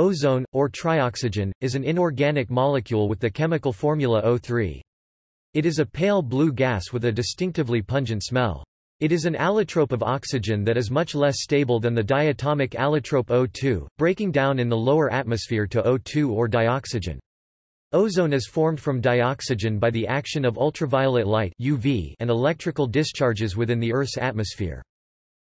Ozone, or trioxygen, is an inorganic molecule with the chemical formula O3. It is a pale blue gas with a distinctively pungent smell. It is an allotrope of oxygen that is much less stable than the diatomic allotrope O2, breaking down in the lower atmosphere to O2 or dioxygen. Ozone is formed from dioxygen by the action of ultraviolet light UV and electrical discharges within the Earth's atmosphere.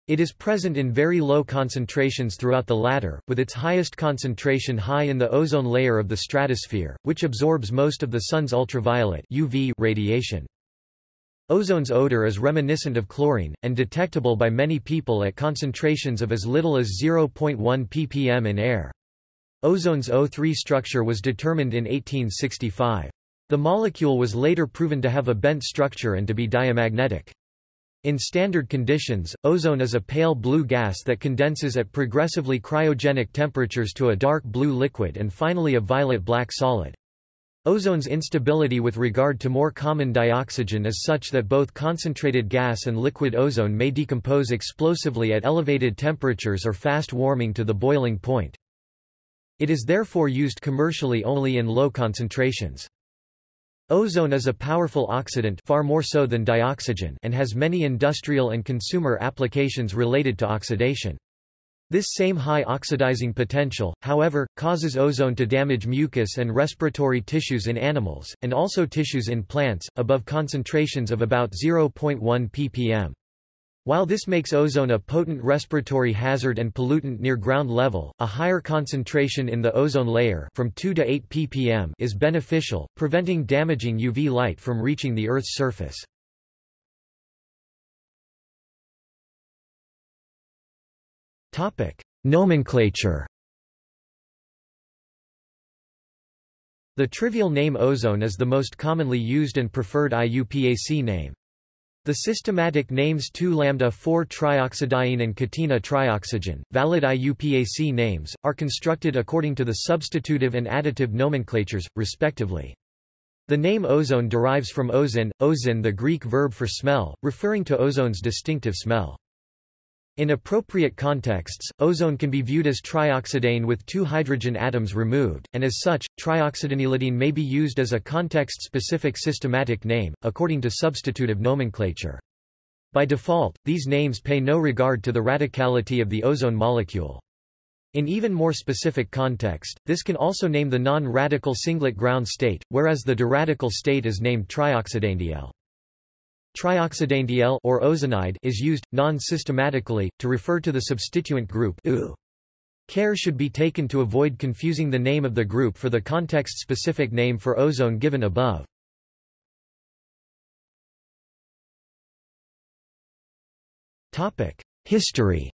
It is present in very low concentrations throughout the latter, with its highest concentration high in the ozone layer of the stratosphere, which absorbs most of the Sun's ultraviolet UV radiation. Ozone's odor is reminiscent of chlorine, and detectable by many people at concentrations of as little as 0.1 ppm in air. Ozone's O3 structure was determined in 1865. The molecule was later proven to have a bent structure and to be diamagnetic. In standard conditions, ozone is a pale blue gas that condenses at progressively cryogenic temperatures to a dark blue liquid and finally a violet-black solid. Ozone's instability with regard to more common dioxygen is such that both concentrated gas and liquid ozone may decompose explosively at elevated temperatures or fast warming to the boiling point. It is therefore used commercially only in low concentrations. Ozone is a powerful oxidant far more so than dioxygen and has many industrial and consumer applications related to oxidation. This same high oxidizing potential, however, causes ozone to damage mucus and respiratory tissues in animals, and also tissues in plants, above concentrations of about 0.1 ppm. While this makes ozone a potent respiratory hazard and pollutant near ground level, a higher concentration in the ozone layer from 2 to 8 ppm is beneficial, preventing damaging UV light from reaching the Earth's surface. Topic: Nomenclature. The trivial name ozone is the most commonly used and preferred IUPAC name. The systematic names 2-lambda-4-trioxadiene and catena trioxygen, valid IUPAC names, are constructed according to the substitutive and additive nomenclatures, respectively. The name ozone derives from ozin, ozin the Greek verb for smell, referring to ozone's distinctive smell. In appropriate contexts, ozone can be viewed as trioxidane with two hydrogen atoms removed, and as such, trioxidanylidene may be used as a context-specific systematic name, according to substitutive nomenclature. By default, these names pay no regard to the radicality of the ozone molecule. In even more specific context, this can also name the non-radical singlet ground state, whereas the diradical state is named trioxidanediyl. Trioxidanediyl or ozonide is used, non-systematically, to refer to the substituent group U. Care should be taken to avoid confusing the name of the group for the context-specific name for ozone given above. History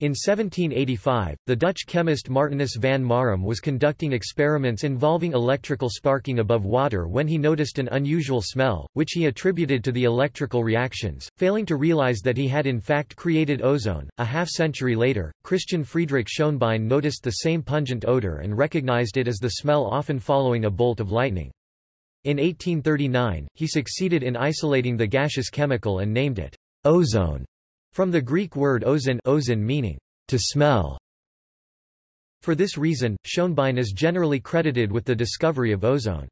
In 1785, the Dutch chemist Martinus van Marum was conducting experiments involving electrical sparking above water when he noticed an unusual smell, which he attributed to the electrical reactions, failing to realize that he had in fact created ozone. A half century later, Christian Friedrich Schonbein noticed the same pungent odor and recognized it as the smell often following a bolt of lightning. In 1839, he succeeded in isolating the gaseous chemical and named it ozone. From the Greek word ozon, ozon meaning to smell. For this reason, Schonbein is generally credited with the discovery of ozone.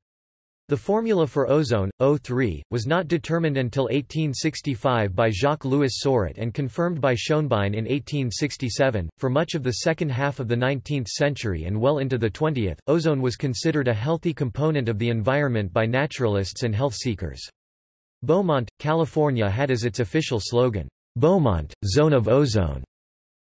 The formula for ozone, O3, was not determined until 1865 by Jacques-Louis Soret and confirmed by Schonbein in 1867. For much of the second half of the 19th century and well into the 20th, ozone was considered a healthy component of the environment by naturalists and health seekers. Beaumont, California had as its official slogan, Beaumont, Zone of Ozone,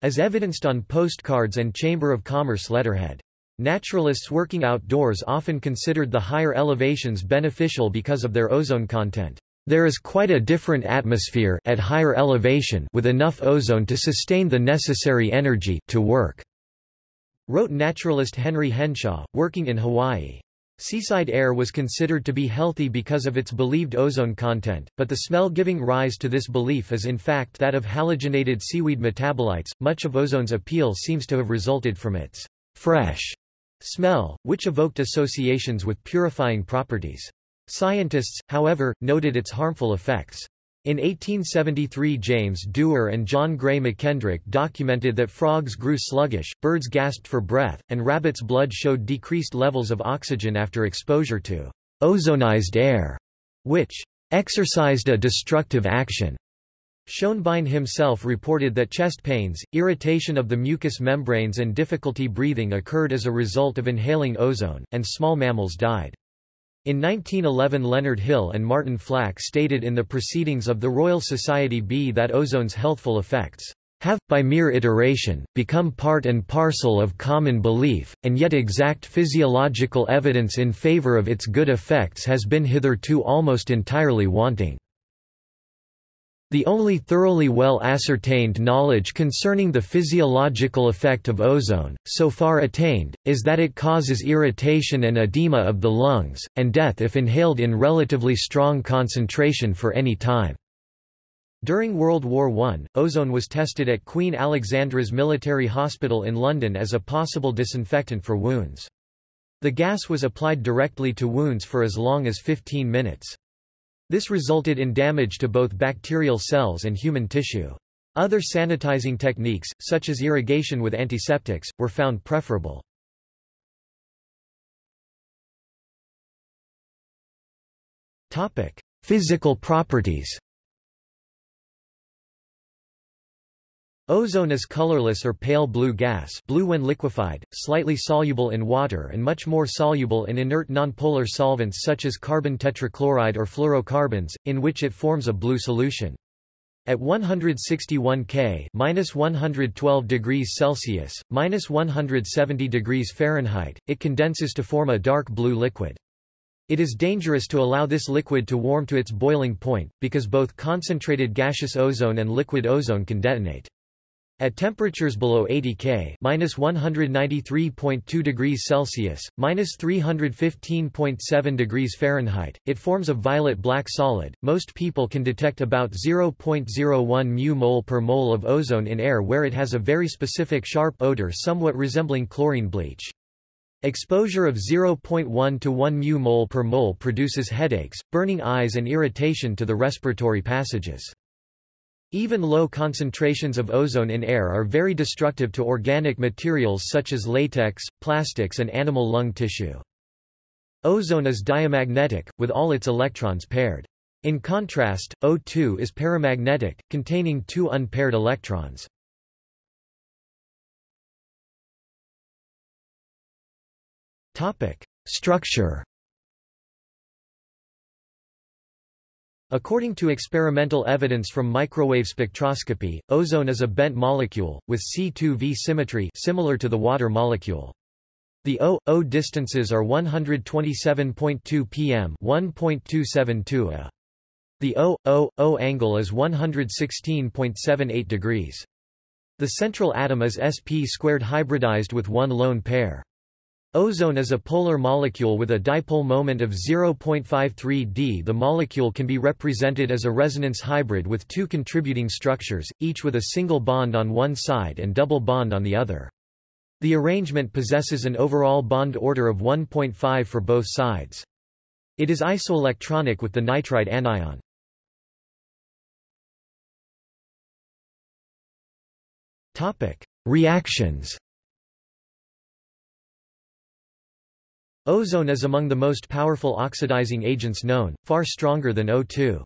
as evidenced on postcards and Chamber of Commerce letterhead. Naturalists working outdoors often considered the higher elevations beneficial because of their ozone content. There is quite a different atmosphere at higher elevation with enough ozone to sustain the necessary energy to work, wrote naturalist Henry Henshaw, working in Hawaii. Seaside air was considered to be healthy because of its believed ozone content, but the smell giving rise to this belief is in fact that of halogenated seaweed metabolites. Much of ozone's appeal seems to have resulted from its fresh smell, which evoked associations with purifying properties. Scientists, however, noted its harmful effects. In 1873 James Dewar and John Gray McKendrick documented that frogs grew sluggish, birds gasped for breath, and rabbits' blood showed decreased levels of oxygen after exposure to ozonized air, which exercised a destructive action. Schonbein himself reported that chest pains, irritation of the mucous membranes and difficulty breathing occurred as a result of inhaling ozone, and small mammals died. In 1911 Leonard Hill and Martin Flack stated in the Proceedings of the Royal Society B that ozone's healthful effects have, by mere iteration, become part and parcel of common belief, and yet exact physiological evidence in favor of its good effects has been hitherto almost entirely wanting. The only thoroughly well ascertained knowledge concerning the physiological effect of ozone, so far attained, is that it causes irritation and edema of the lungs, and death if inhaled in relatively strong concentration for any time. During World War I, ozone was tested at Queen Alexandra's Military Hospital in London as a possible disinfectant for wounds. The gas was applied directly to wounds for as long as 15 minutes. This resulted in damage to both bacterial cells and human tissue. Other sanitizing techniques, such as irrigation with antiseptics, were found preferable. Physical properties Ozone is colorless or pale blue gas blue when liquefied, slightly soluble in water and much more soluble in inert nonpolar solvents such as carbon tetrachloride or fluorocarbons, in which it forms a blue solution. At 161 K minus 112 degrees Celsius, minus 170 degrees Fahrenheit, it condenses to form a dark blue liquid. It is dangerous to allow this liquid to warm to its boiling point, because both concentrated gaseous ozone and liquid ozone can detonate. At temperatures below 80 K (-193.2 degrees Celsius, (-315.7 degrees Fahrenheit), it forms a violet-black solid. Most people can detect about 0.01 mu mole per mole of ozone in air where it has a very specific sharp odor somewhat resembling chlorine bleach. Exposure of 0.1 to 1 mu mole per mole produces headaches, burning eyes and irritation to the respiratory passages. Even low concentrations of ozone in air are very destructive to organic materials such as latex, plastics and animal lung tissue. Ozone is diamagnetic, with all its electrons paired. In contrast, O2 is paramagnetic, containing two unpaired electrons. Structure According to experimental evidence from microwave spectroscopy, ozone is a bent molecule, with C2V symmetry similar to the water molecule. The O-O distances are 127.2 pm 1.272 a. The O-O-O angle is 116.78 degrees. The central atom is sp squared hybridized with one lone pair. Ozone is a polar molecule with a dipole moment of 0.53 d. The molecule can be represented as a resonance hybrid with two contributing structures, each with a single bond on one side and double bond on the other. The arrangement possesses an overall bond order of 1.5 for both sides. It is isoelectronic with the nitrite anion. Reactions Ozone is among the most powerful oxidizing agents known, far stronger than O2.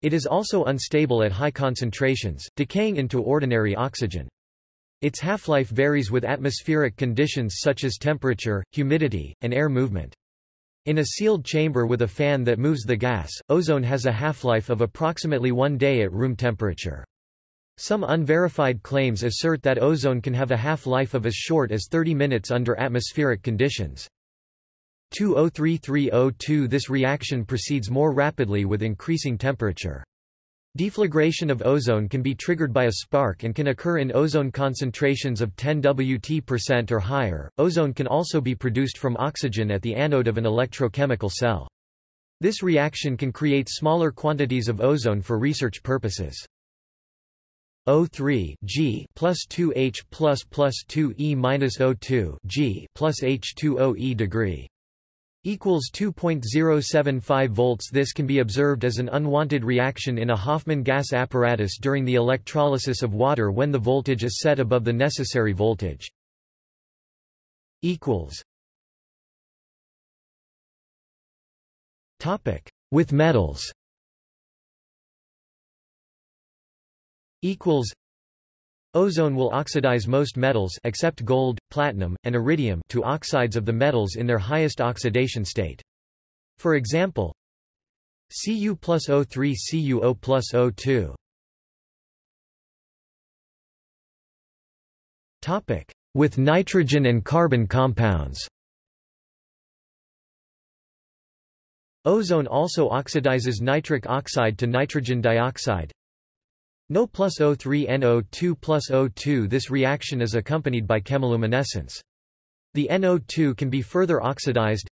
It is also unstable at high concentrations, decaying into ordinary oxygen. Its half-life varies with atmospheric conditions such as temperature, humidity, and air movement. In a sealed chamber with a fan that moves the gas, ozone has a half-life of approximately one day at room temperature. Some unverified claims assert that ozone can have a half-life of as short as 30 minutes under atmospheric conditions. 2O3302 This reaction proceeds more rapidly with increasing temperature. Deflagration of ozone can be triggered by a spark and can occur in ozone concentrations of 10 Wt% or higher. Ozone can also be produced from oxygen at the anode of an electrochemical cell. This reaction can create smaller quantities of ozone for research purposes. O3 G plus 2H plus plus 2E minus O2 G plus H2O E degree equals 2.075 volts. This can be observed as an unwanted reaction in a Hofmann gas apparatus during the electrolysis of water when the voltage is set above the necessary voltage. equals. Topic. With metals. Equals Ozone will oxidize most metals except gold, platinum, and iridium to oxides of the metals in their highest oxidation state. For example, Cu plus O3 CuO plus O2. Topic: With nitrogen and carbon compounds. Ozone also oxidizes nitric oxide to nitrogen dioxide, no plus O3NO2 plus O2 This reaction is accompanied by chemiluminescence. The NO2 can be further oxidized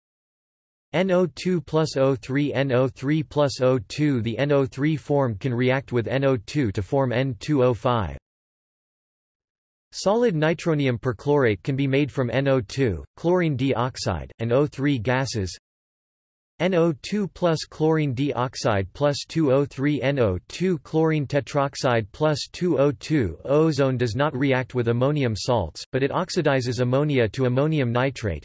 NO2 plus O3 NO3 plus O2 The NO3 form can react with NO2 to form N2O5. Solid nitronium perchlorate can be made from NO2, chlorine dioxide, and O3 gases NO2 plus chlorine dioxide plus 2O3 NO2 chlorine tetroxide plus 2O2 Ozone does not react with ammonium salts, but it oxidizes ammonia to ammonium nitrate.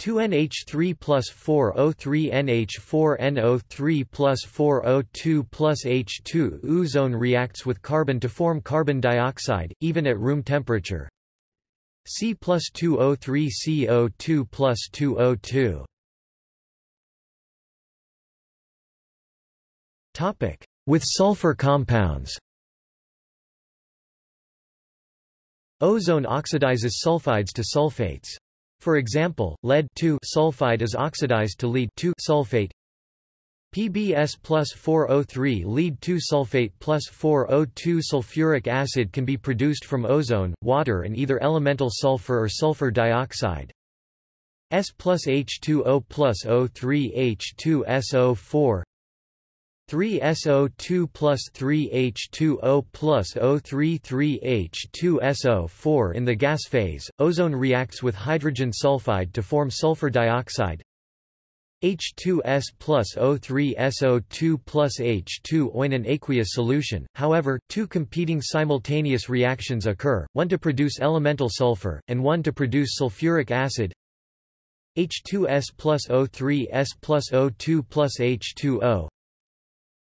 2NH3 plus 4O3 NH4 NO3 plus 4O2 plus H2 Ozone reacts with carbon to form carbon dioxide, even at room temperature. C plus 2O3 CO2 plus 2O2 With sulfur compounds Ozone oxidizes sulfides to sulfates. For example, lead sulfide is oxidized to lead sulfate. PbS plus 4O3 lead 2 sulfate plus 4O2 sulfuric acid can be produced from ozone, water and either elemental sulfur or sulfur dioxide. S plus H2O plus O3 H2SO4 3SO2 plus 3H2O plus O3 3H2SO4 In the gas phase, ozone reacts with hydrogen sulfide to form sulfur dioxide. H2S plus O3SO2 plus H2O in an aqueous solution, however, two competing simultaneous reactions occur, one to produce elemental sulfur, and one to produce sulfuric acid. H2S plus O3S plus O2 plus H2O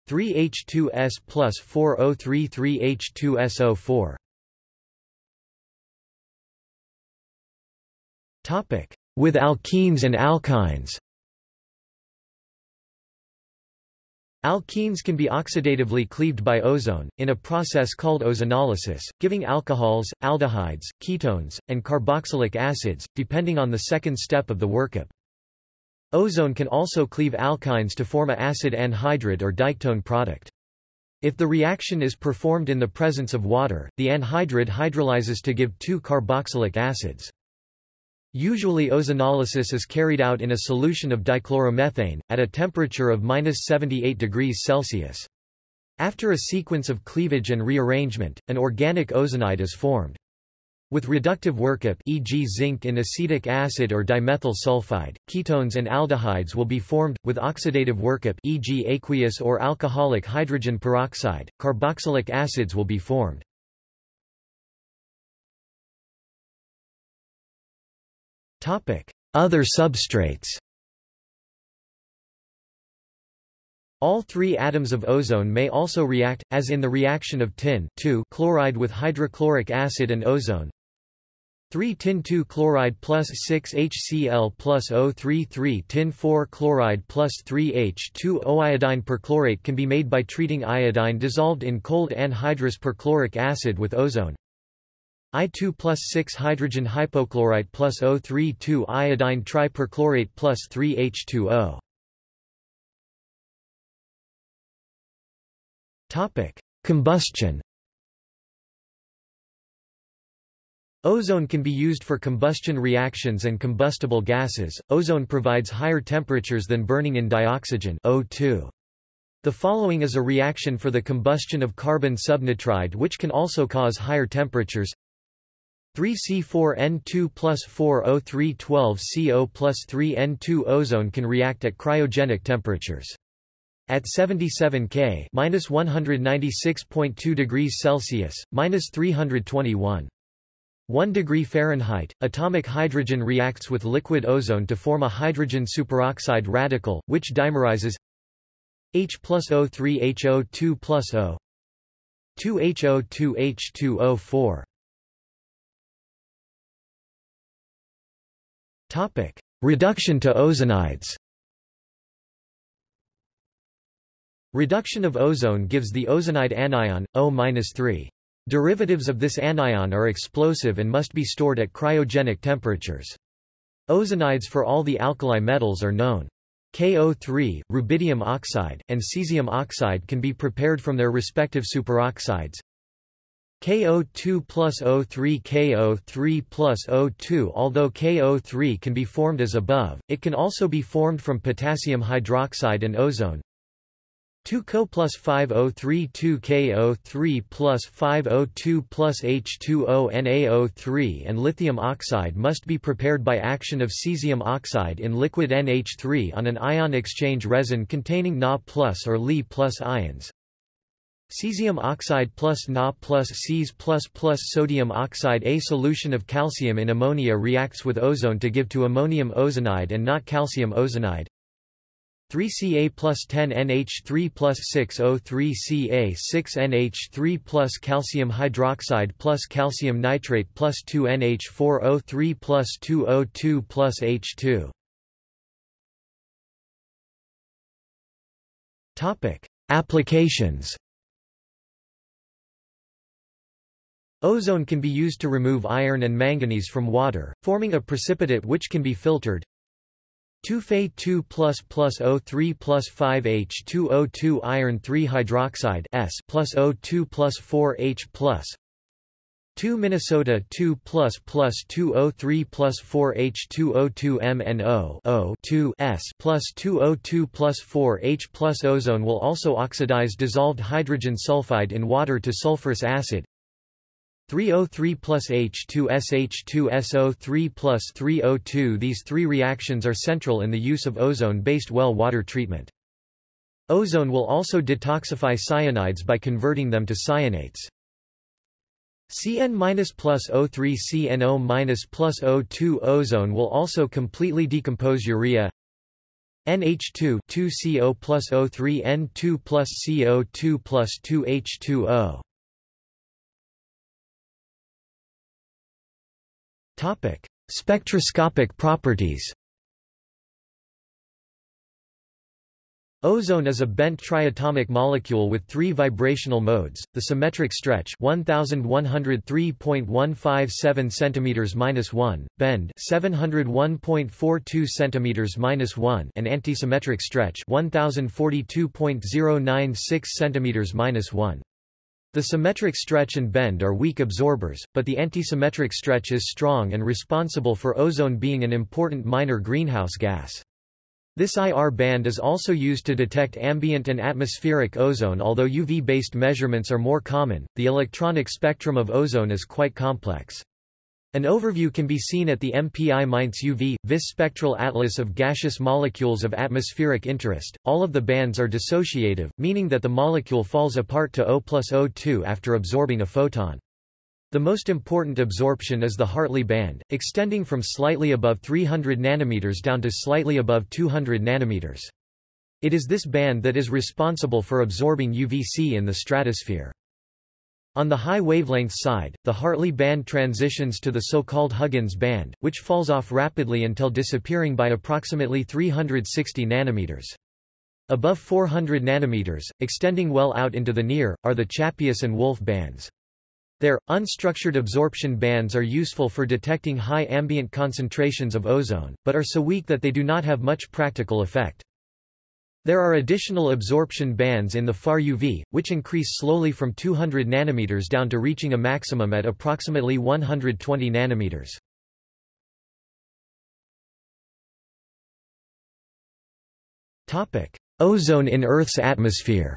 3H2S plus 4O33H2SO4. Topic: With alkenes and alkynes. Alkenes can be oxidatively cleaved by ozone, in a process called ozonolysis, giving alcohols, aldehydes, ketones, and carboxylic acids, depending on the second step of the workup. Ozone can also cleave alkynes to form a acid anhydride or diketone product. If the reaction is performed in the presence of water, the anhydride hydrolyzes to give two carboxylic acids. Usually ozonolysis is carried out in a solution of dichloromethane, at a temperature of 78 degrees Celsius. After a sequence of cleavage and rearrangement, an organic ozonide is formed. With reductive workup e.g. zinc in acetic acid or dimethyl sulfide, ketones and aldehydes will be formed, with oxidative workup e.g. aqueous or alcoholic hydrogen peroxide, carboxylic acids will be formed. Other substrates All three atoms of ozone may also react, as in the reaction of tin chloride with hydrochloric acid and ozone, 3 tin 2 chloride plus 6 HCl plus O3 3 tin 4 chloride plus 3 H2O iodine perchlorate can be made by treating iodine dissolved in cold anhydrous perchloric acid with ozone. I2 plus 6 hydrogen hypochlorite plus O3 2 iodine triperchlorate plus 3 H2O. Topic: Combustion Ozone can be used for combustion reactions and combustible gases. Ozone provides higher temperatures than burning in dioxygen O2. The following is a reaction for the combustion of carbon subnitride which can also cause higher temperatures. 3C4N2 plus 4O312CO plus 3N2 ozone can react at cryogenic temperatures. At 77 K minus 196.2 degrees Celsius, minus 321. 1 degree Fahrenheit, atomic hydrogen reacts with liquid ozone to form a hydrogen superoxide radical, which dimerizes H plus O3 HO2 plus O 2 HO2 H2O4 Topic: Reduction to ozonides. Reduction of ozone gives the ozonide anion O-3. Derivatives of this anion are explosive and must be stored at cryogenic temperatures. Ozonides for all the alkali metals are known. KO3, rubidium oxide, and cesium oxide can be prepared from their respective superoxides. KO2 plus O3 KO3 plus O2 Although KO3 can be formed as above, it can also be formed from potassium hydroxide and ozone. 2 Co plus 5O3 2 KO3 plus 5O2 plus H2O NaO3 and lithium oxide must be prepared by action of cesium oxide in liquid NH3 on an ion exchange resin containing Na plus or Li plus ions. Cesium oxide plus Na plus Cs plus plus sodium oxide A solution of calcium in ammonia reacts with ozone to give to ammonium ozonide and not calcium ozonide. 3Ca plus 10 NH3 plus 6O3Ca 6 NH3 plus calcium hydroxide plus calcium nitrate plus 2 NH4O3 plus 2O2 plus H2 Applications Ozone can be used to remove iron and manganese from water, forming a precipitate which can be filtered. 2 Fe 2 plus plus O3 plus 5H2O2 iron 3 hydroxide S plus O2 plus 4H plus 2 Minnesota 2 plus plus 2O3 plus 4H2O2 MnO O 2 S plus 2O2 plus 4H plus ozone will also oxidize dissolved hydrogen sulfide in water to sulfurous acid 3O3 plus H2SH2SO3 plus 3O2 These three reactions are central in the use of ozone-based well water treatment. Ozone will also detoxify cyanides by converting them to cyanates. Cn plus O3 CnO plus O2 Ozone will also completely decompose urea NH2 2CO plus O3 N2 plus CO2 plus 2H2O Topic: Spectroscopic properties. Ozone is a bent triatomic molecule with three vibrational modes: the symmetric stretch 1103.157 cm-1, bend 701.42 cm-1, and antisymmetric stretch 1042.096 cm-1. The symmetric stretch and bend are weak absorbers, but the antisymmetric stretch is strong and responsible for ozone being an important minor greenhouse gas. This IR band is also used to detect ambient and atmospheric ozone although UV-based measurements are more common, the electronic spectrum of ozone is quite complex. An overview can be seen at the MPI-Mainz UV, VIS spectral atlas of gaseous molecules of atmospheric interest. All of the bands are dissociative, meaning that the molecule falls apart to O plus O2 after absorbing a photon. The most important absorption is the Hartley band, extending from slightly above 300 nanometers down to slightly above 200 nanometers. It is this band that is responsible for absorbing UVC in the stratosphere. On the high wavelength side, the Hartley band transitions to the so-called Huggins band, which falls off rapidly until disappearing by approximately 360 nanometers. Above 400 nanometers, extending well out into the near, are the Chappuis and Wulf bands. Their, unstructured absorption bands are useful for detecting high ambient concentrations of ozone, but are so weak that they do not have much practical effect. There are additional absorption bands in the far UV, which increase slowly from 200 nanometers down to reaching a maximum at approximately 120 nanometers. Topic: Ozone in Earth's atmosphere.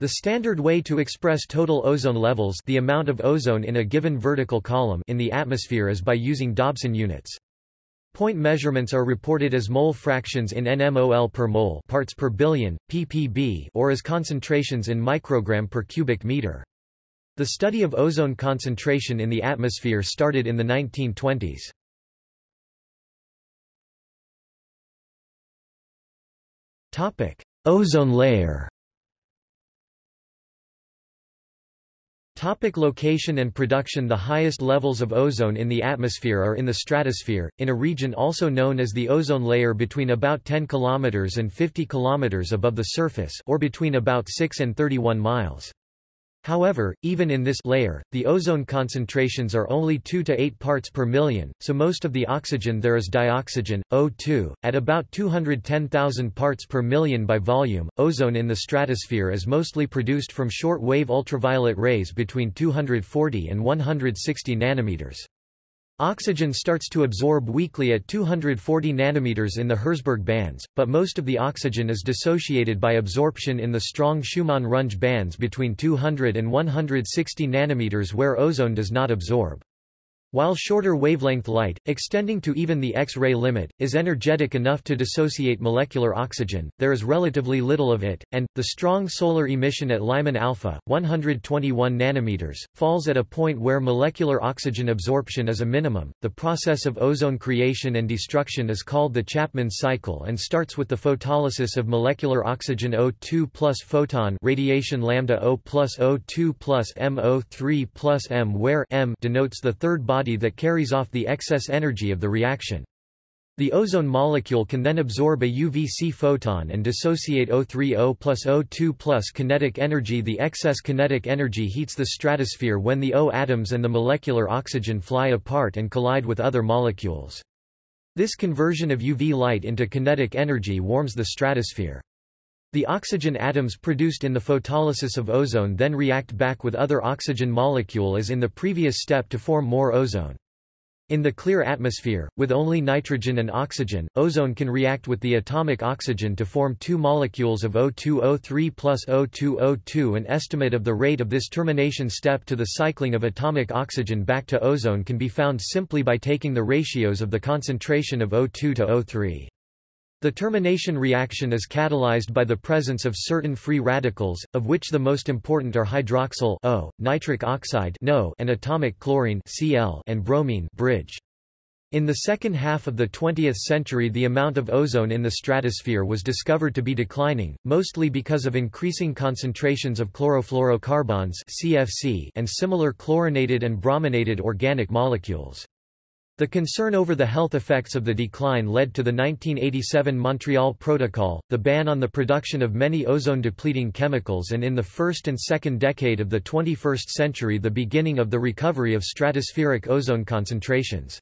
The standard way to express total ozone levels the amount of ozone in a given vertical column in the atmosphere is by using Dobson units. Point measurements are reported as mole fractions in nmol per mole parts per billion, ppb or as concentrations in microgram per cubic meter. The study of ozone concentration in the atmosphere started in the 1920s. Ozone layer Topic location and production The highest levels of ozone in the atmosphere are in the stratosphere, in a region also known as the ozone layer between about 10 km and 50 km above the surface or between about 6 and 31 miles. However, even in this layer, the ozone concentrations are only 2 to 8 parts per million, so most of the oxygen there is dioxygen, O2, at about 210,000 parts per million by volume. Ozone in the stratosphere is mostly produced from short-wave ultraviolet rays between 240 and 160 nanometers. Oxygen starts to absorb weakly at 240 nanometers in the Herzberg bands, but most of the oxygen is dissociated by absorption in the strong Schumann-Runge bands between 200 and 160 nanometers where ozone does not absorb. While shorter wavelength light, extending to even the X-ray limit, is energetic enough to dissociate molecular oxygen, there is relatively little of it, and, the strong solar emission at Lyman alpha, 121 nanometers, falls at a point where molecular oxygen absorption is a minimum. The process of ozone creation and destruction is called the Chapman cycle and starts with the photolysis of molecular oxygen O2 plus photon radiation lambda O plus O2 plus MO3 plus M where M denotes the third body body that carries off the excess energy of the reaction. The ozone molecule can then absorb a UVC photon and dissociate O3O plus O2 plus kinetic energy. The excess kinetic energy heats the stratosphere when the O atoms and the molecular oxygen fly apart and collide with other molecules. This conversion of UV light into kinetic energy warms the stratosphere. The oxygen atoms produced in the photolysis of ozone then react back with other oxygen molecule as in the previous step to form more ozone. In the clear atmosphere, with only nitrogen and oxygen, ozone can react with the atomic oxygen to form two molecules of O2O3 plus O2O2 An estimate of the rate of this termination step to the cycling of atomic oxygen back to ozone can be found simply by taking the ratios of the concentration of O2 to O3. The termination reaction is catalyzed by the presence of certain free radicals, of which the most important are hydroxyl O, nitric oxide NO, and atomic chlorine Cl and bromine bridge. In the second half of the 20th century the amount of ozone in the stratosphere was discovered to be declining, mostly because of increasing concentrations of chlorofluorocarbons CFC and similar chlorinated and brominated organic molecules. The concern over the health effects of the decline led to the 1987 Montreal Protocol, the ban on the production of many ozone-depleting chemicals and in the first and second decade of the 21st century the beginning of the recovery of stratospheric ozone concentrations.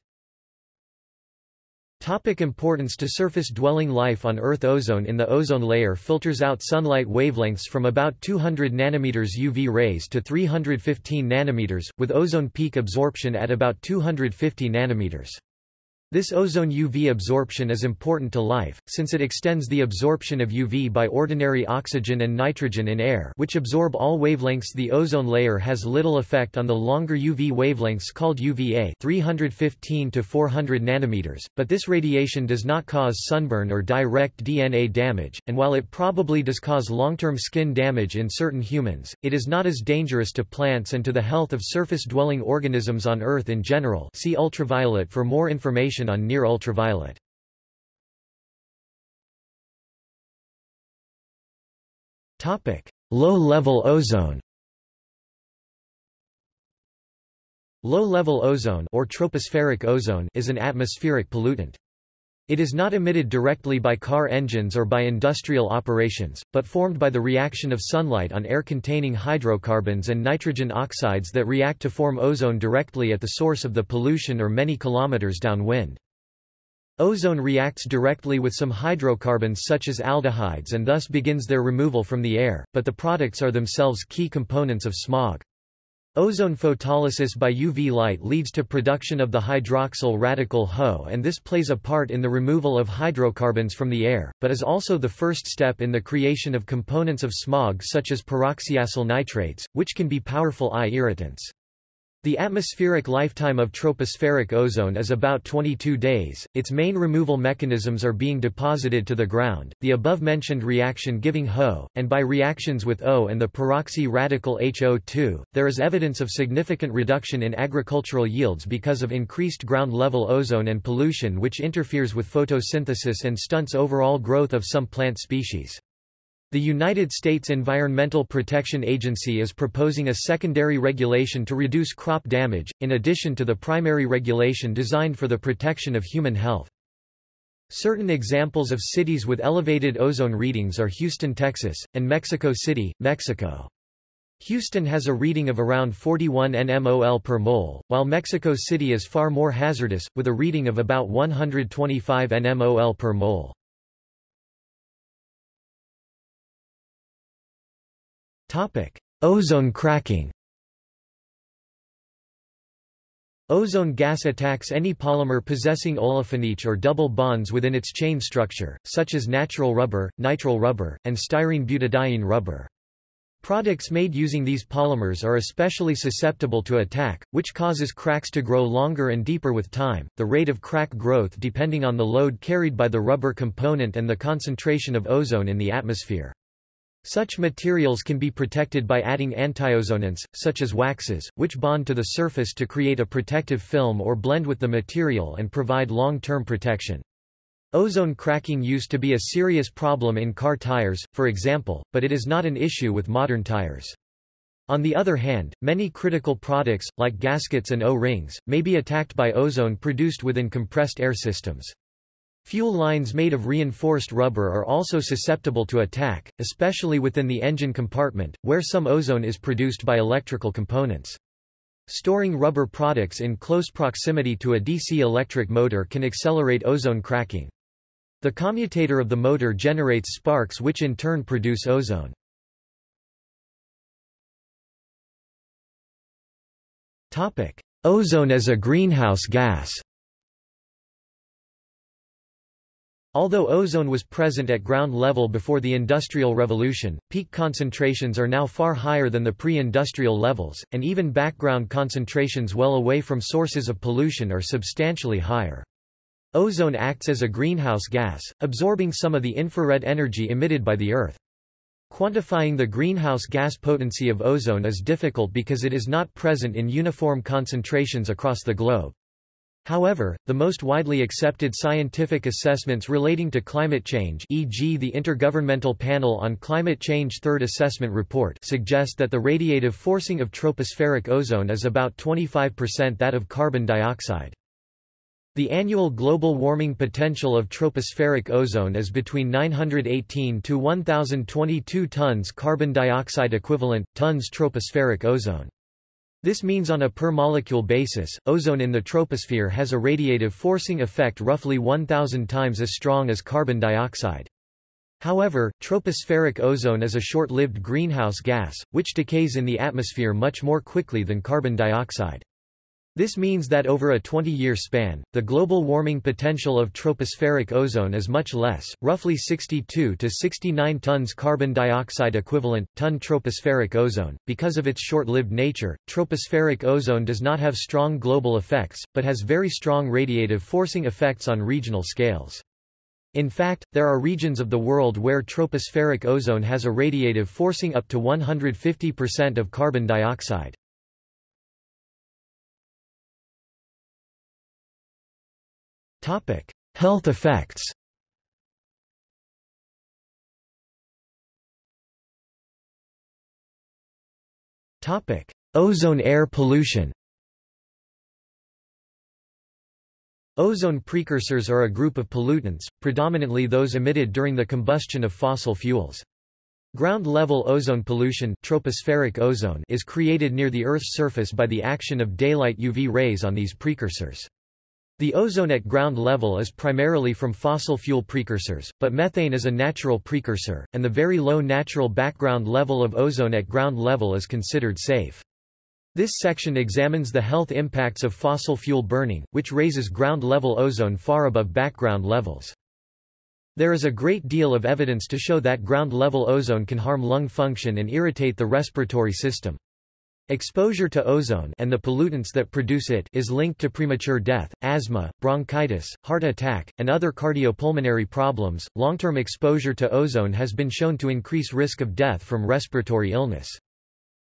Topic importance to surface-dwelling life on Earth Ozone in the ozone layer filters out sunlight wavelengths from about 200 nanometers UV rays to 315 nanometers, with ozone peak absorption at about 250 nanometers. This ozone UV absorption is important to life, since it extends the absorption of UV by ordinary oxygen and nitrogen in air which absorb all wavelengths The ozone layer has little effect on the longer UV wavelengths called UVA 315 to 400 nanometers, but this radiation does not cause sunburn or direct DNA damage, and while it probably does cause long-term skin damage in certain humans, it is not as dangerous to plants and to the health of surface-dwelling organisms on Earth in general. See ultraviolet for more information on near ultraviolet. Low-level ozone Low-level ozone or tropospheric ozone is an atmospheric pollutant. It is not emitted directly by car engines or by industrial operations, but formed by the reaction of sunlight on air containing hydrocarbons and nitrogen oxides that react to form ozone directly at the source of the pollution or many kilometers downwind. Ozone reacts directly with some hydrocarbons such as aldehydes and thus begins their removal from the air, but the products are themselves key components of smog. Ozone photolysis by UV light leads to production of the hydroxyl radical HO and this plays a part in the removal of hydrocarbons from the air, but is also the first step in the creation of components of smog such as peroxyacyl nitrates, which can be powerful eye irritants. The atmospheric lifetime of tropospheric ozone is about 22 days. Its main removal mechanisms are being deposited to the ground, the above-mentioned reaction giving HO, and by reactions with O and the peroxy radical HO2. There is evidence of significant reduction in agricultural yields because of increased ground-level ozone and pollution which interferes with photosynthesis and stunts overall growth of some plant species. The United States Environmental Protection Agency is proposing a secondary regulation to reduce crop damage, in addition to the primary regulation designed for the protection of human health. Certain examples of cities with elevated ozone readings are Houston, Texas, and Mexico City, Mexico. Houston has a reading of around 41 nmol per mole, while Mexico City is far more hazardous, with a reading of about 125 nmol per mole. Topic: Ozone cracking. Ozone gas attacks any polymer possessing olefinic or double bonds within its chain structure, such as natural rubber, nitrile rubber, and styrene butadiene rubber. Products made using these polymers are especially susceptible to attack, which causes cracks to grow longer and deeper with time, the rate of crack growth depending on the load carried by the rubber component and the concentration of ozone in the atmosphere. Such materials can be protected by adding antiozonants, such as waxes, which bond to the surface to create a protective film or blend with the material and provide long-term protection. Ozone cracking used to be a serious problem in car tires, for example, but it is not an issue with modern tires. On the other hand, many critical products, like gaskets and O-rings, may be attacked by ozone produced within compressed air systems. Fuel lines made of reinforced rubber are also susceptible to attack, especially within the engine compartment, where some ozone is produced by electrical components. Storing rubber products in close proximity to a DC electric motor can accelerate ozone cracking. The commutator of the motor generates sparks which in turn produce ozone. Ozone as a greenhouse gas Although ozone was present at ground level before the Industrial Revolution, peak concentrations are now far higher than the pre-industrial levels, and even background concentrations well away from sources of pollution are substantially higher. Ozone acts as a greenhouse gas, absorbing some of the infrared energy emitted by the Earth. Quantifying the greenhouse gas potency of ozone is difficult because it is not present in uniform concentrations across the globe. However, the most widely accepted scientific assessments relating to climate change e.g. the Intergovernmental Panel on Climate Change Third Assessment Report suggest that the radiative forcing of tropospheric ozone is about 25% that of carbon dioxide. The annual global warming potential of tropospheric ozone is between 918 to 1022 tons carbon dioxide equivalent, tons tropospheric ozone. This means on a per-molecule basis, ozone in the troposphere has a radiative forcing effect roughly 1,000 times as strong as carbon dioxide. However, tropospheric ozone is a short-lived greenhouse gas, which decays in the atmosphere much more quickly than carbon dioxide. This means that over a 20-year span, the global warming potential of tropospheric ozone is much less, roughly 62 to 69 tons carbon dioxide equivalent, ton tropospheric ozone. Because of its short-lived nature, tropospheric ozone does not have strong global effects, but has very strong radiative forcing effects on regional scales. In fact, there are regions of the world where tropospheric ozone has a radiative forcing up to 150% of carbon dioxide. Health effects Topic: Ozone air pollution Ozone precursors are a group of pollutants, predominantly those emitted during the combustion of fossil fuels. Ground-level ozone pollution tropospheric ozone is created near the Earth's surface by the action of daylight UV rays on these precursors. The ozone at ground level is primarily from fossil fuel precursors, but methane is a natural precursor, and the very low natural background level of ozone at ground level is considered safe. This section examines the health impacts of fossil fuel burning, which raises ground-level ozone far above background levels. There is a great deal of evidence to show that ground-level ozone can harm lung function and irritate the respiratory system. Exposure to ozone and the pollutants that produce it is linked to premature death, asthma, bronchitis, heart attack, and other cardiopulmonary problems. Long-term exposure to ozone has been shown to increase risk of death from respiratory illness.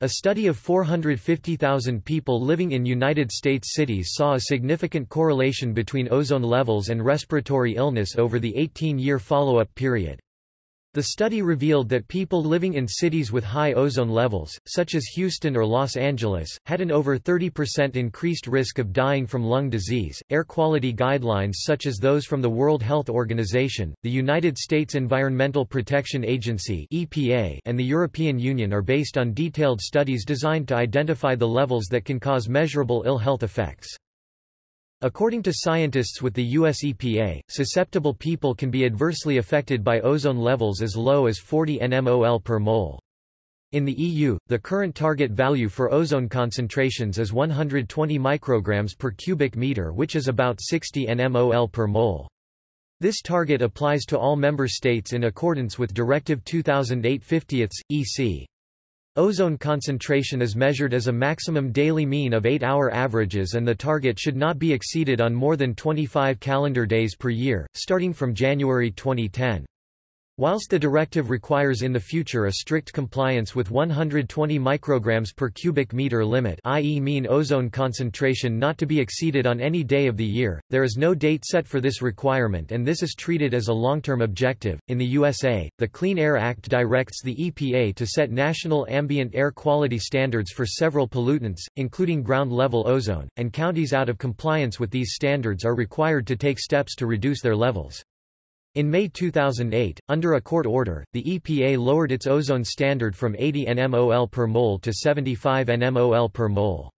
A study of 450,000 people living in United States cities saw a significant correlation between ozone levels and respiratory illness over the 18-year follow-up period. The study revealed that people living in cities with high ozone levels, such as Houston or Los Angeles, had an over 30% increased risk of dying from lung disease. Air quality guidelines such as those from the World Health Organization, the United States Environmental Protection Agency (EPA), and the European Union are based on detailed studies designed to identify the levels that can cause measurable ill health effects. According to scientists with the US EPA, susceptible people can be adversely affected by ozone levels as low as 40 nmol per mole. In the EU, the current target value for ozone concentrations is 120 micrograms per cubic meter which is about 60 nmol per mole. This target applies to all member states in accordance with Directive 2008-50 EC. Ozone concentration is measured as a maximum daily mean of 8-hour averages and the target should not be exceeded on more than 25 calendar days per year, starting from January 2010. Whilst the directive requires in the future a strict compliance with 120 micrograms per cubic meter limit i.e. mean ozone concentration not to be exceeded on any day of the year, there is no date set for this requirement and this is treated as a long-term objective. In the USA, the Clean Air Act directs the EPA to set national ambient air quality standards for several pollutants, including ground-level ozone, and counties out of compliance with these standards are required to take steps to reduce their levels. In May 2008, under a court order, the EPA lowered its ozone standard from 80 nmol per mole to 75 nmol per mole.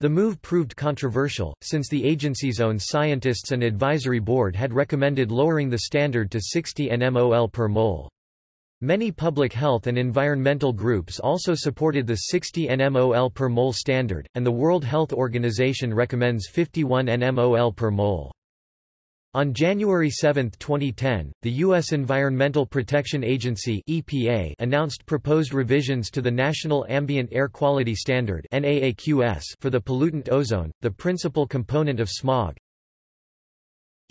The move proved controversial, since the agency's own scientists and advisory board had recommended lowering the standard to 60 nmol per mole. Many public health and environmental groups also supported the 60 nmol per mole standard, and the World Health Organization recommends 51 nmol per mole. On January 7, 2010, the U.S. Environmental Protection Agency EPA announced proposed revisions to the National Ambient Air Quality Standard NAAQS for the pollutant ozone, the principal component of smog.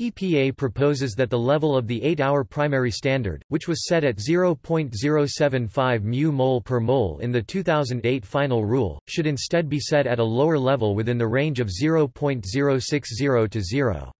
EPA proposes that the level of the 8-hour primary standard, which was set at 0.075 mu mole per mole in the 2008 final rule, should instead be set at a lower level within the range of 0.060 to 0.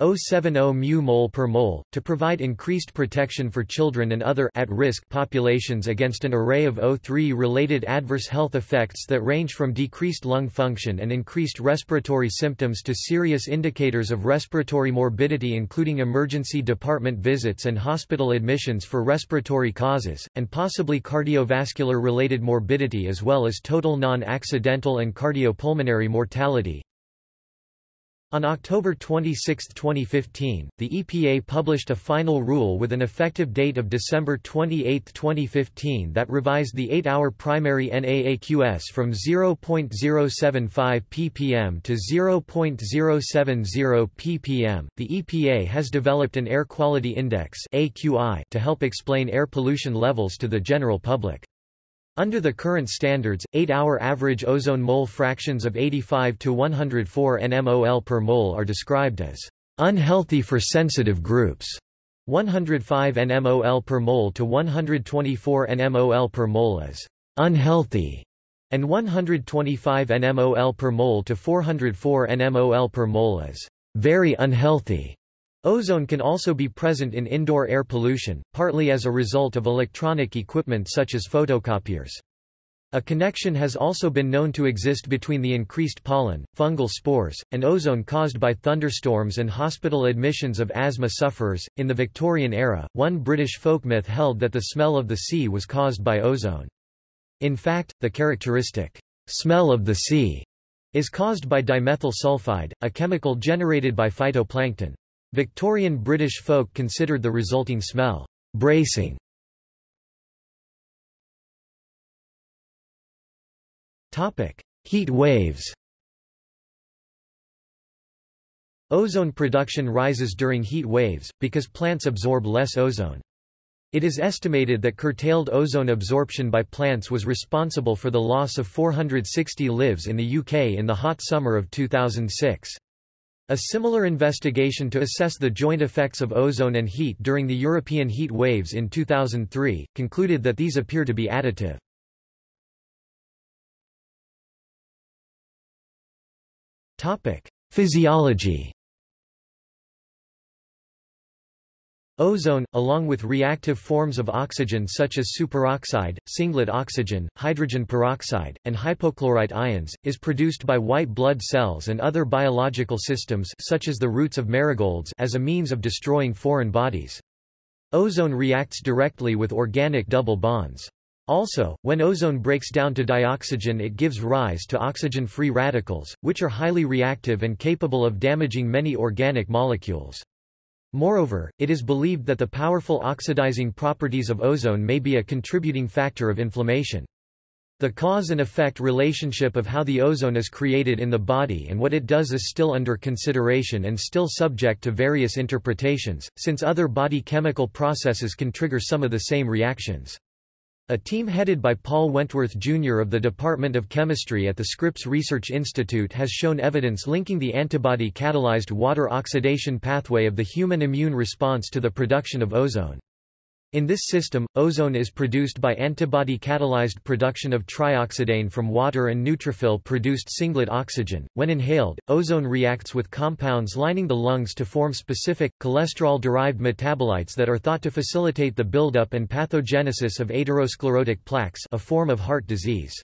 070 mu per mole, to provide increased protection for children and other at-risk populations against an array of O3-related adverse health effects that range from decreased lung function and increased respiratory symptoms to serious indicators of respiratory morbidity including emergency department visits and hospital admissions for respiratory causes, and possibly cardiovascular-related morbidity as well as total non-accidental and cardiopulmonary mortality. On October 26, 2015, the EPA published a final rule with an effective date of December 28, 2015 that revised the 8-hour primary NAAQS from 0.075 ppm to 0.070 ppm. The EPA has developed an Air Quality Index (AQI) to help explain air pollution levels to the general public. Under the current standards, 8-hour average ozone mole fractions of 85 to 104 nmol per mole are described as unhealthy for sensitive groups, 105 nmol per mole to 124 nmol per mole as unhealthy, and 125 nmol per mole to 404 nmol per mole as very unhealthy. Ozone can also be present in indoor air pollution, partly as a result of electronic equipment such as photocopiers. A connection has also been known to exist between the increased pollen, fungal spores, and ozone caused by thunderstorms and hospital admissions of asthma sufferers. In the Victorian era, one British folk myth held that the smell of the sea was caused by ozone. In fact, the characteristic smell of the sea is caused by dimethyl sulfide, a chemical generated by phytoplankton. Victorian British folk considered the resulting smell bracing. Topic: Heat waves Ozone production rises during heat waves, because plants absorb less ozone. It is estimated that curtailed ozone absorption by plants was responsible for the loss of 460 lives in the UK in the hot summer of 2006. A similar investigation to assess the joint effects of ozone and heat during the European heat waves in 2003, concluded that these appear to be additive. Physiology Ozone, along with reactive forms of oxygen such as superoxide, singlet oxygen, hydrogen peroxide, and hypochlorite ions, is produced by white blood cells and other biological systems such as the roots of marigolds as a means of destroying foreign bodies. Ozone reacts directly with organic double bonds. Also, when ozone breaks down to dioxygen it gives rise to oxygen-free radicals, which are highly reactive and capable of damaging many organic molecules. Moreover, it is believed that the powerful oxidizing properties of ozone may be a contributing factor of inflammation. The cause and effect relationship of how the ozone is created in the body and what it does is still under consideration and still subject to various interpretations, since other body chemical processes can trigger some of the same reactions. A team headed by Paul Wentworth Jr. of the Department of Chemistry at the Scripps Research Institute has shown evidence linking the antibody-catalyzed water oxidation pathway of the human immune response to the production of ozone. In this system, ozone is produced by antibody-catalyzed production of trioxidane from water and neutrophil-produced singlet oxygen. When inhaled, ozone reacts with compounds lining the lungs to form specific, cholesterol-derived metabolites that are thought to facilitate the buildup and pathogenesis of atherosclerotic plaques a form of heart disease.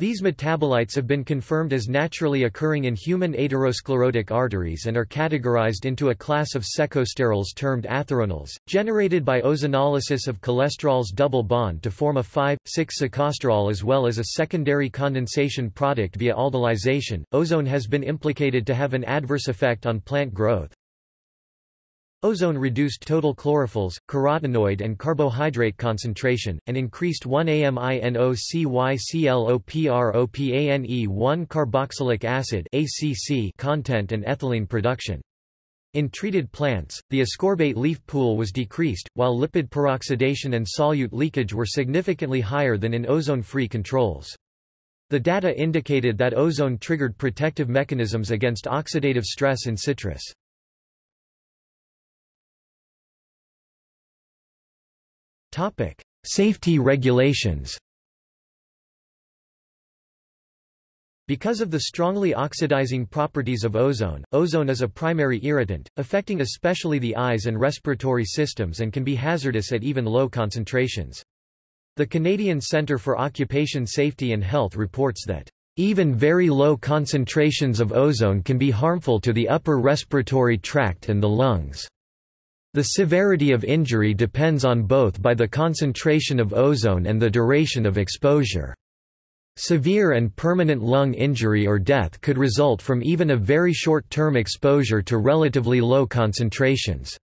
These metabolites have been confirmed as naturally occurring in human atherosclerotic arteries and are categorized into a class of secosterols termed atheronols, generated by ozonolysis of cholesterol's double bond to form a 5,6-secosterol as well as a secondary condensation product via aldolization. Ozone has been implicated to have an adverse effect on plant growth, Ozone reduced total chlorophylls, carotenoid and carbohydrate concentration, and increased 1-AMINOCYCLOPROPANE1-carboxylic acid ACC content and ethylene production. In treated plants, the ascorbate leaf pool was decreased, while lipid peroxidation and solute leakage were significantly higher than in ozone-free controls. The data indicated that ozone triggered protective mechanisms against oxidative stress in citrus. Topic: Safety regulations. Because of the strongly oxidizing properties of ozone, ozone is a primary irritant, affecting especially the eyes and respiratory systems and can be hazardous at even low concentrations. The Canadian Centre for Occupation Safety and Health reports that even very low concentrations of ozone can be harmful to the upper respiratory tract and the lungs. The severity of injury depends on both by the concentration of ozone and the duration of exposure. Severe and permanent lung injury or death could result from even a very short-term exposure to relatively low concentrations.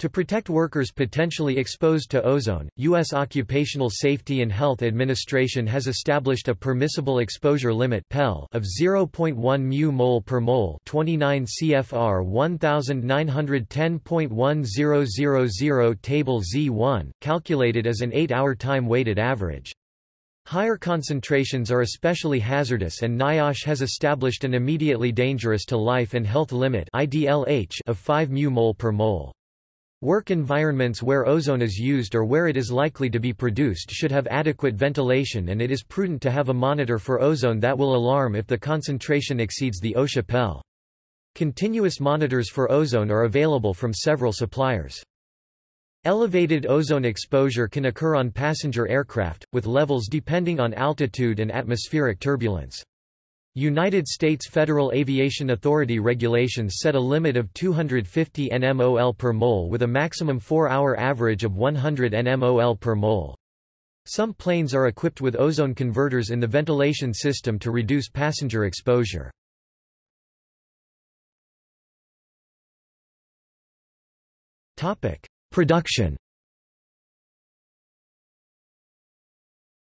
To protect workers potentially exposed to ozone, U.S. Occupational Safety and Health Administration has established a permissible exposure limit of 0.1 mu mol per mole 29 CFR 1910.1000 Table Z1, calculated as an 8-hour time-weighted average. Higher concentrations are especially hazardous and NIOSH has established an immediately dangerous to life and health limit of 5 mu mol per mole. Work environments where ozone is used or where it is likely to be produced should have adequate ventilation and it is prudent to have a monitor for ozone that will alarm if the concentration exceeds the OSHA PEL. Continuous monitors for ozone are available from several suppliers. Elevated ozone exposure can occur on passenger aircraft, with levels depending on altitude and atmospheric turbulence. United States Federal Aviation Authority regulations set a limit of 250 nmol per mole with a maximum 4-hour average of 100 nmol per mole. Some planes are equipped with ozone converters in the ventilation system to reduce passenger exposure. Production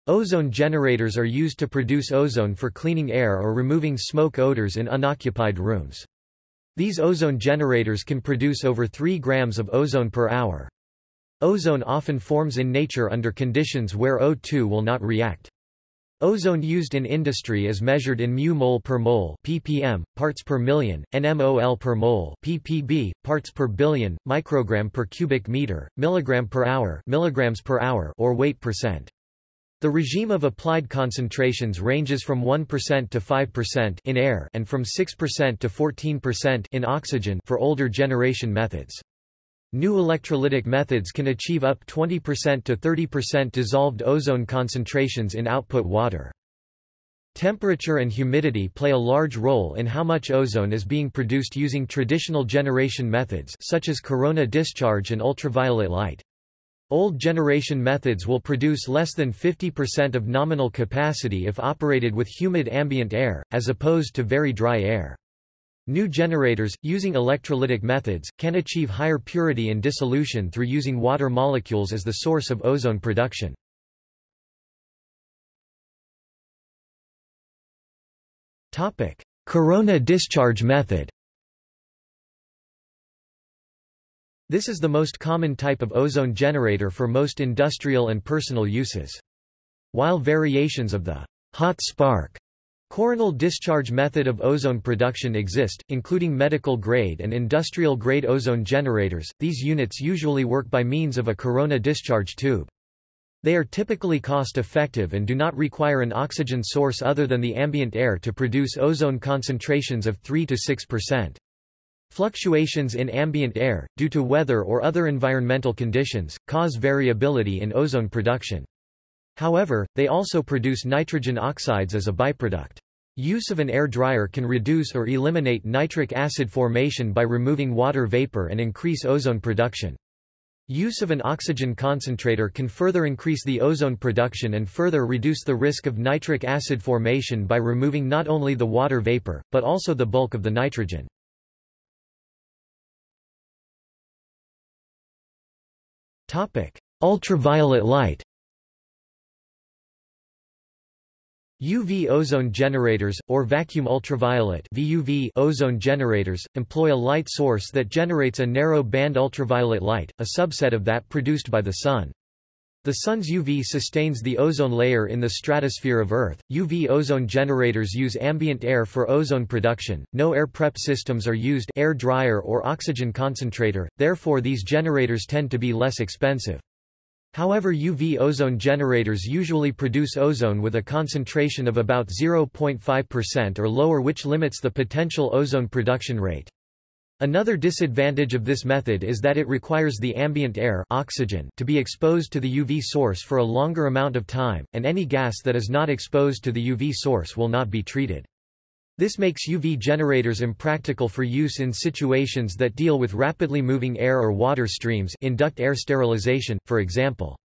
Ozone generators are used to produce ozone for cleaning air or removing smoke odors in unoccupied rooms. These ozone generators can produce over 3 grams of ozone per hour. Ozone often forms in nature under conditions where O2 will not react. Ozone used in industry is measured in mu mole per mole ppm, parts per million, nmol per mole ppb, parts per billion, microgram per cubic meter, milligram per hour, milligrams per hour or weight percent. The regime of applied concentrations ranges from 1% to 5% in air and from 6% to 14% in oxygen for older generation methods. New electrolytic methods can achieve up 20% to 30% dissolved ozone concentrations in output water. Temperature and humidity play a large role in how much ozone is being produced using traditional generation methods such as corona discharge and ultraviolet light. Old generation methods will produce less than 50% of nominal capacity if operated with humid ambient air, as opposed to very dry air. New generators, using electrolytic methods, can achieve higher purity and dissolution through using water molecules as the source of ozone production. Corona discharge method This is the most common type of ozone generator for most industrial and personal uses. While variations of the hot spark Coronal discharge method of ozone production exist, including medical-grade and industrial-grade ozone generators. These units usually work by means of a corona discharge tube. They are typically cost-effective and do not require an oxygen source other than the ambient air to produce ozone concentrations of 3 to 6%. Fluctuations in ambient air, due to weather or other environmental conditions, cause variability in ozone production. However, they also produce nitrogen oxides as a byproduct. Use of an air dryer can reduce or eliminate nitric acid formation by removing water vapor and increase ozone production. Use of an oxygen concentrator can further increase the ozone production and further reduce the risk of nitric acid formation by removing not only the water vapor, but also the bulk of the nitrogen. Ultraviolet light UV ozone generators, or vacuum ultraviolet VUV ozone generators, employ a light source that generates a narrow-band ultraviolet light, a subset of that produced by the Sun. The Sun's UV sustains the ozone layer in the stratosphere of Earth. UV ozone generators use ambient air for ozone production. No air prep systems are used air dryer or oxygen concentrator, therefore these generators tend to be less expensive. However UV ozone generators usually produce ozone with a concentration of about 0.5% or lower which limits the potential ozone production rate. Another disadvantage of this method is that it requires the ambient air oxygen to be exposed to the UV source for a longer amount of time, and any gas that is not exposed to the UV source will not be treated. This makes UV generators impractical for use in situations that deal with rapidly moving air or water streams in duct air sterilization, for example.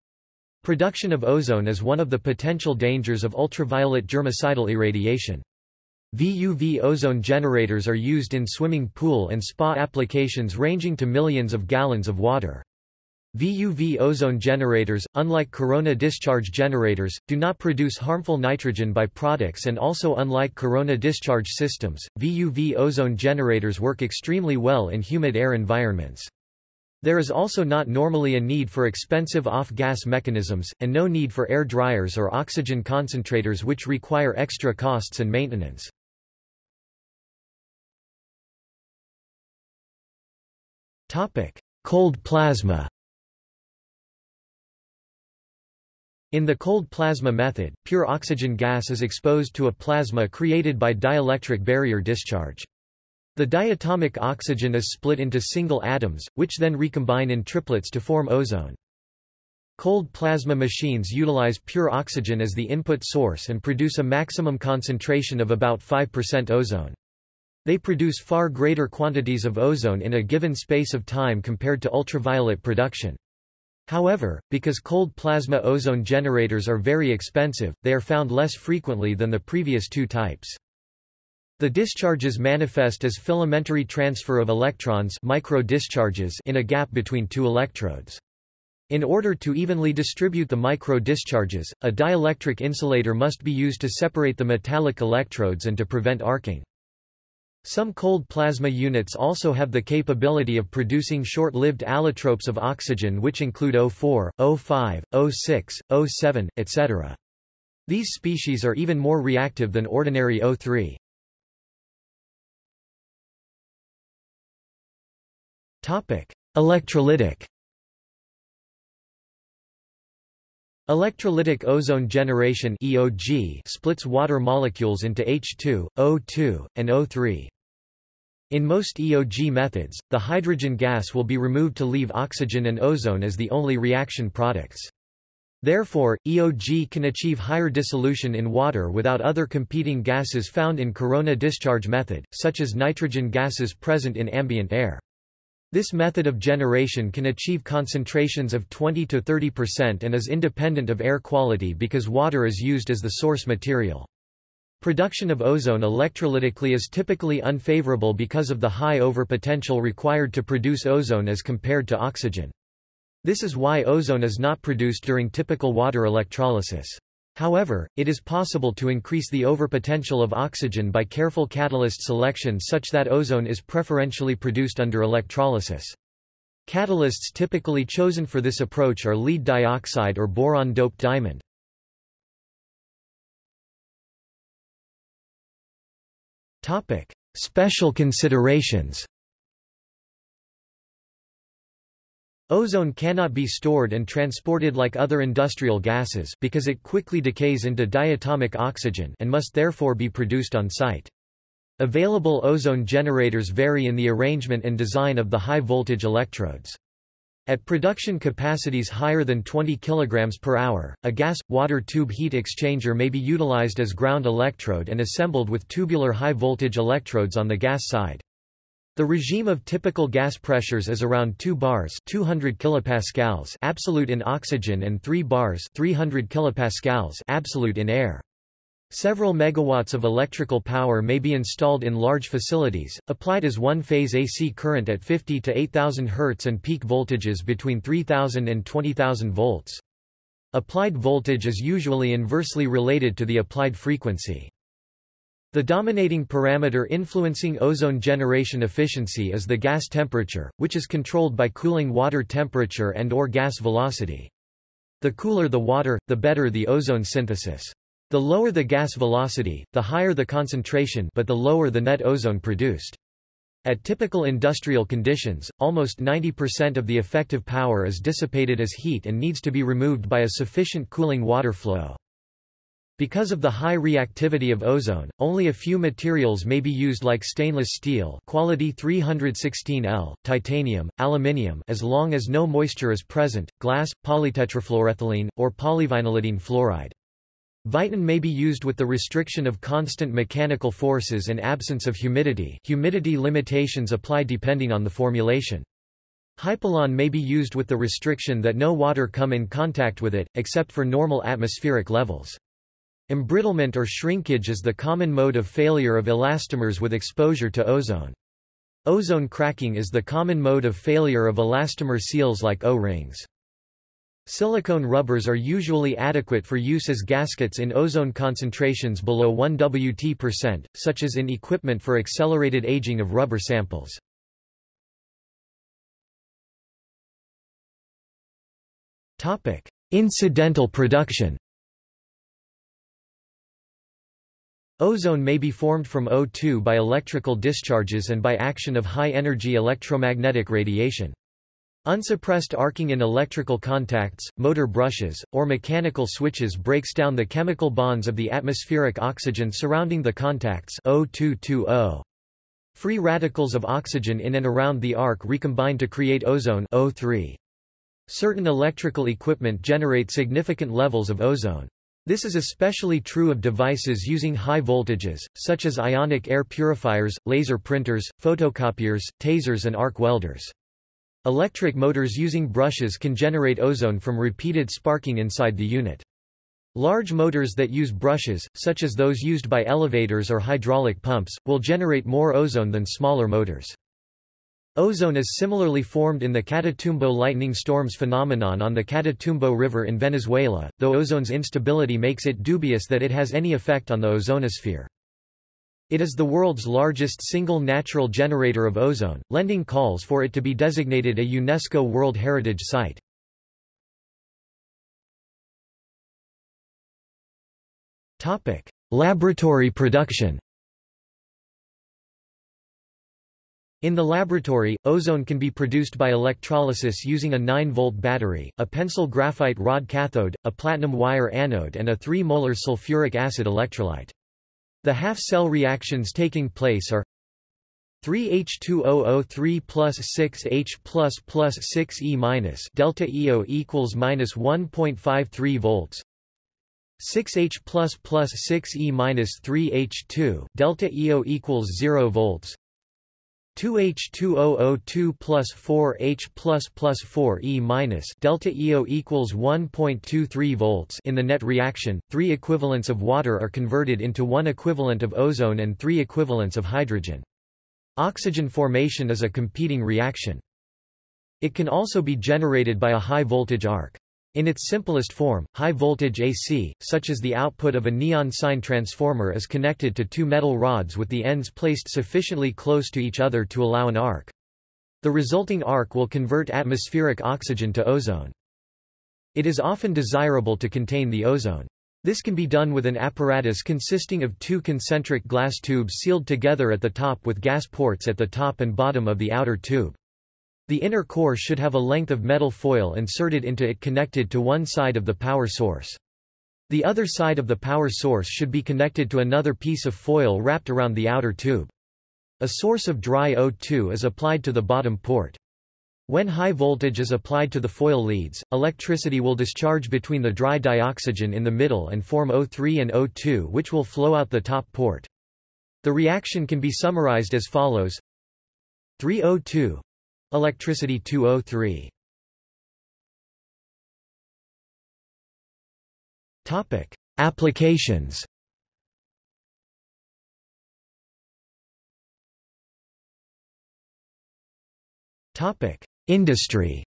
Production of ozone is one of the potential dangers of ultraviolet germicidal irradiation. VUV ozone generators are used in swimming pool and spa applications ranging to millions of gallons of water. VUV ozone generators, unlike corona discharge generators, do not produce harmful nitrogen byproducts and also unlike corona discharge systems, VUV ozone generators work extremely well in humid air environments. There is also not normally a need for expensive off-gas mechanisms, and no need for air dryers or oxygen concentrators which require extra costs and maintenance. Cold plasma In the cold plasma method, pure oxygen gas is exposed to a plasma created by dielectric barrier discharge. The diatomic oxygen is split into single atoms, which then recombine in triplets to form ozone. Cold plasma machines utilize pure oxygen as the input source and produce a maximum concentration of about 5% ozone. They produce far greater quantities of ozone in a given space of time compared to ultraviolet production. However, because cold plasma ozone generators are very expensive, they are found less frequently than the previous two types. The discharges manifest as filamentary transfer of electrons micro discharges in a gap between two electrodes. In order to evenly distribute the micro-discharges, a dielectric insulator must be used to separate the metallic electrodes and to prevent arcing. Some cold plasma units also have the capability of producing short-lived allotropes of oxygen which include O4, O5, O6, O7, etc. These species are even more reactive than ordinary O3. Electrolytic Electrolytic ozone generation EOG splits water molecules into H2, O2, and O3. In most EOG methods, the hydrogen gas will be removed to leave oxygen and ozone as the only reaction products. Therefore, EOG can achieve higher dissolution in water without other competing gases found in corona discharge method, such as nitrogen gases present in ambient air. This method of generation can achieve concentrations of 20 to 30% and is independent of air quality because water is used as the source material. Production of ozone electrolytically is typically unfavorable because of the high overpotential required to produce ozone as compared to oxygen. This is why ozone is not produced during typical water electrolysis. However, it is possible to increase the overpotential of oxygen by careful catalyst selection such that ozone is preferentially produced under electrolysis. Catalysts typically chosen for this approach are lead dioxide or boron-doped diamond. Special considerations Ozone cannot be stored and transported like other industrial gases because it quickly decays into diatomic oxygen and must therefore be produced on site. Available ozone generators vary in the arrangement and design of the high-voltage electrodes. At production capacities higher than 20 kg per hour, a gas-water tube heat exchanger may be utilized as ground electrode and assembled with tubular high-voltage electrodes on the gas side. The regime of typical gas pressures is around 2 bars 200 kilopascals absolute in oxygen and 3 bars 300 kilopascals absolute in air. Several megawatts of electrical power may be installed in large facilities, applied as one-phase AC current at 50 to 8000 Hz and peak voltages between 3000 and 20000 volts. Applied voltage is usually inversely related to the applied frequency. The dominating parameter influencing ozone generation efficiency is the gas temperature, which is controlled by cooling water temperature and or gas velocity. The cooler the water, the better the ozone synthesis. The lower the gas velocity, the higher the concentration but the lower the net ozone produced. At typical industrial conditions, almost 90% of the effective power is dissipated as heat and needs to be removed by a sufficient cooling water flow. Because of the high reactivity of ozone, only a few materials may be used like stainless steel quality 316L, titanium, aluminium as long as no moisture is present, glass, polytetrafluoroethylene, or polyvinylidene fluoride. Viton may be used with the restriction of constant mechanical forces and absence of humidity humidity limitations apply depending on the formulation. Hypalon may be used with the restriction that no water come in contact with it, except for normal atmospheric levels. Embrittlement or shrinkage is the common mode of failure of elastomers with exposure to ozone. Ozone cracking is the common mode of failure of elastomer seals like O-rings. Silicone rubbers are usually adequate for use as gaskets in ozone concentrations below 1 Wt%, such as in equipment for accelerated aging of rubber samples. Topic: Incidental production Ozone may be formed from O2 by electrical discharges and by action of high-energy electromagnetic radiation. Unsuppressed arcing in electrical contacts, motor brushes, or mechanical switches breaks down the chemical bonds of the atmospheric oxygen surrounding the contacts O2 Free radicals of oxygen in and around the arc recombine to create ozone O3. Certain electrical equipment generate significant levels of ozone. This is especially true of devices using high voltages, such as ionic air purifiers, laser printers, photocopiers, tasers and arc welders. Electric motors using brushes can generate ozone from repeated sparking inside the unit. Large motors that use brushes, such as those used by elevators or hydraulic pumps, will generate more ozone than smaller motors. Ozone is similarly formed in the Catatumbo lightning storms phenomenon on the Catatumbo River in Venezuela, though ozone's instability makes it dubious that it has any effect on the ozonosphere. It is the world's largest single natural generator of ozone, lending calls for it to be designated a UNESCO World Heritage Site. Laboratory production In the laboratory, ozone can be produced by electrolysis using a 9-volt battery, a pencil graphite rod cathode, a platinum wire anode and a 3-molar sulfuric acid electrolyte. The half-cell reactions taking place are 3H2OO3 plus 6H plus plus 6E minus delta EO equals minus 1.53 volts 6H plus plus 6E minus 3H2 delta EO equals 0 volts 2H2002 plus 4H plus plus 4E minus delta EO equals 1.23 volts in the net reaction, three equivalents of water are converted into one equivalent of ozone and three equivalents of hydrogen. Oxygen formation is a competing reaction. It can also be generated by a high-voltage arc. In its simplest form, high-voltage AC, such as the output of a neon sign transformer is connected to two metal rods with the ends placed sufficiently close to each other to allow an arc. The resulting arc will convert atmospheric oxygen to ozone. It is often desirable to contain the ozone. This can be done with an apparatus consisting of two concentric glass tubes sealed together at the top with gas ports at the top and bottom of the outer tube. The inner core should have a length of metal foil inserted into it connected to one side of the power source. The other side of the power source should be connected to another piece of foil wrapped around the outer tube. A source of dry O2 is applied to the bottom port. When high voltage is applied to the foil leads, electricity will discharge between the dry dioxygen in the middle and form O3 and O2 which will flow out the top port. The reaction can be summarized as follows 3O2 Electricity 203 Topic: Applications. Topic: Industry.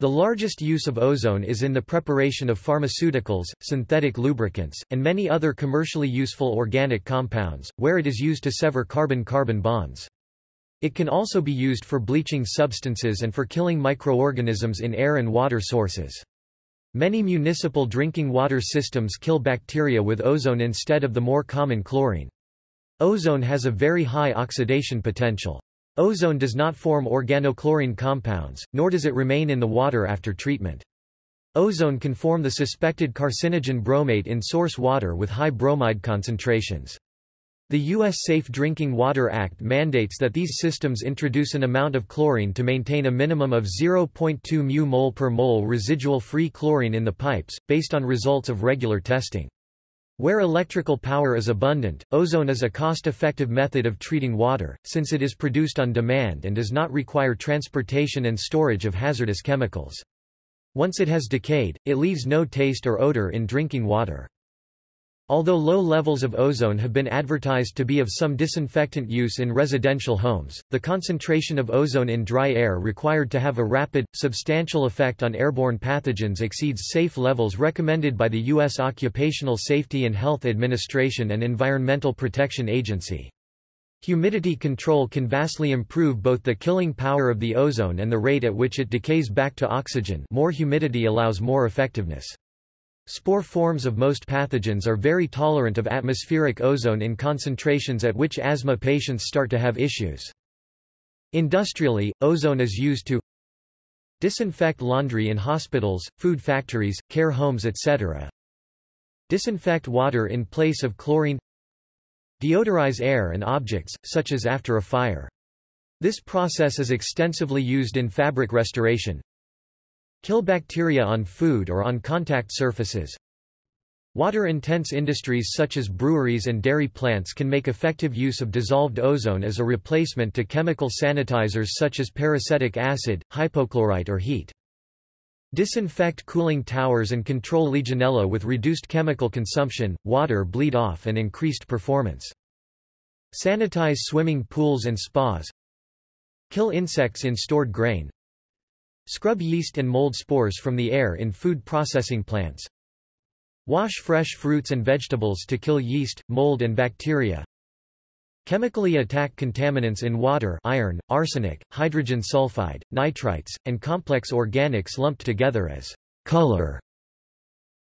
The largest use of ozone is in the preparation of pharmaceuticals, synthetic lubricants, and many other commercially useful organic compounds, where it is used to sever carbon-carbon bonds. It can also be used for bleaching substances and for killing microorganisms in air and water sources. Many municipal drinking water systems kill bacteria with ozone instead of the more common chlorine. Ozone has a very high oxidation potential. Ozone does not form organochlorine compounds, nor does it remain in the water after treatment. Ozone can form the suspected carcinogen bromate in source water with high bromide concentrations. The U.S. Safe Drinking Water Act mandates that these systems introduce an amount of chlorine to maintain a minimum of 0.2 μ mol per mole residual-free chlorine in the pipes, based on results of regular testing. Where electrical power is abundant, ozone is a cost-effective method of treating water, since it is produced on demand and does not require transportation and storage of hazardous chemicals. Once it has decayed, it leaves no taste or odor in drinking water. Although low levels of ozone have been advertised to be of some disinfectant use in residential homes, the concentration of ozone in dry air required to have a rapid, substantial effect on airborne pathogens exceeds safe levels recommended by the U.S. Occupational Safety and Health Administration and Environmental Protection Agency. Humidity control can vastly improve both the killing power of the ozone and the rate at which it decays back to oxygen more humidity allows more effectiveness. Spore forms of most pathogens are very tolerant of atmospheric ozone in concentrations at which asthma patients start to have issues. Industrially, ozone is used to disinfect laundry in hospitals, food factories, care homes etc. Disinfect water in place of chlorine Deodorize air and objects, such as after a fire. This process is extensively used in fabric restoration, Kill bacteria on food or on contact surfaces. Water-intense industries such as breweries and dairy plants can make effective use of dissolved ozone as a replacement to chemical sanitizers such as peracetic acid, hypochlorite or heat. Disinfect cooling towers and control Legionella with reduced chemical consumption, water bleed off and increased performance. Sanitize swimming pools and spas. Kill insects in stored grain. Scrub yeast and mold spores from the air in food processing plants. Wash fresh fruits and vegetables to kill yeast, mold and bacteria. Chemically attack contaminants in water iron, arsenic, hydrogen sulfide, nitrites, and complex organics lumped together as color.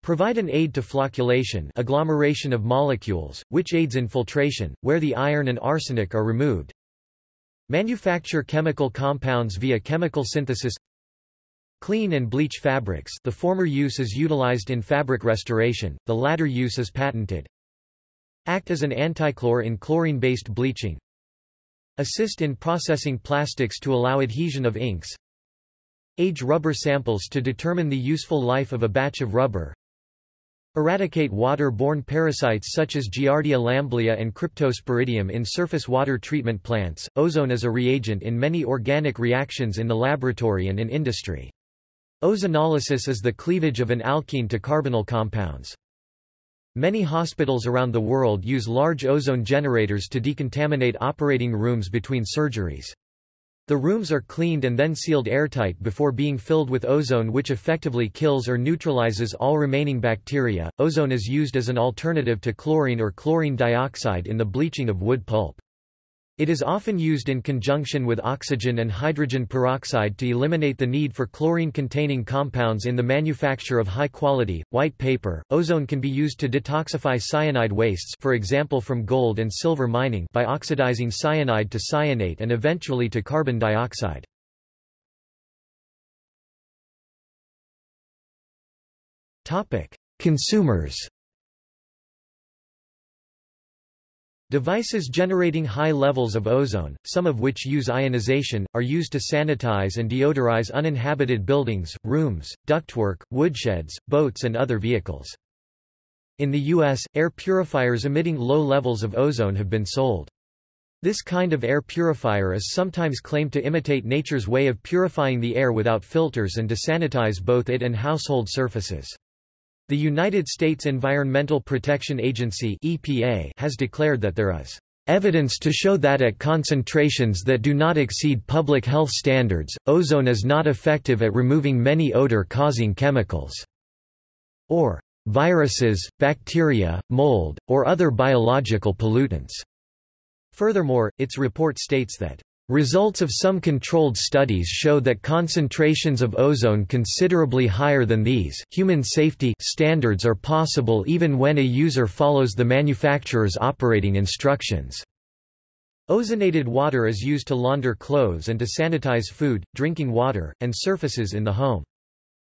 Provide an aid to flocculation agglomeration of molecules, which aids in filtration, where the iron and arsenic are removed. Manufacture chemical compounds via chemical synthesis Clean and bleach fabrics the former use is utilized in fabric restoration, the latter use is patented. Act as an antichlor in chlorine-based bleaching. Assist in processing plastics to allow adhesion of inks. Age rubber samples to determine the useful life of a batch of rubber. Eradicate water-borne parasites such as Giardia lamblia and Cryptosporidium in surface water treatment plants. Ozone is a reagent in many organic reactions in the laboratory and in industry. Ozonolysis is the cleavage of an alkene to carbonyl compounds. Many hospitals around the world use large ozone generators to decontaminate operating rooms between surgeries. The rooms are cleaned and then sealed airtight before being filled with ozone which effectively kills or neutralizes all remaining bacteria. Ozone is used as an alternative to chlorine or chlorine dioxide in the bleaching of wood pulp. It is often used in conjunction with oxygen and hydrogen peroxide to eliminate the need for chlorine-containing compounds in the manufacture of high-quality, white paper. Ozone can be used to detoxify cyanide wastes for example from gold and silver mining by oxidizing cyanide to cyanate and eventually to carbon dioxide. Consumers Devices generating high levels of ozone, some of which use ionization, are used to sanitize and deodorize uninhabited buildings, rooms, ductwork, woodsheds, boats and other vehicles. In the U.S., air purifiers emitting low levels of ozone have been sold. This kind of air purifier is sometimes claimed to imitate nature's way of purifying the air without filters and to sanitize both it and household surfaces. The United States Environmental Protection Agency EPA has declared that there is evidence to show that at concentrations that do not exceed public health standards, ozone is not effective at removing many odor-causing chemicals, or viruses, bacteria, mold, or other biological pollutants. Furthermore, its report states that Results of some controlled studies show that concentrations of ozone considerably higher than these human safety standards are possible even when a user follows the manufacturer's operating instructions. Ozonated water is used to launder clothes and to sanitize food, drinking water, and surfaces in the home.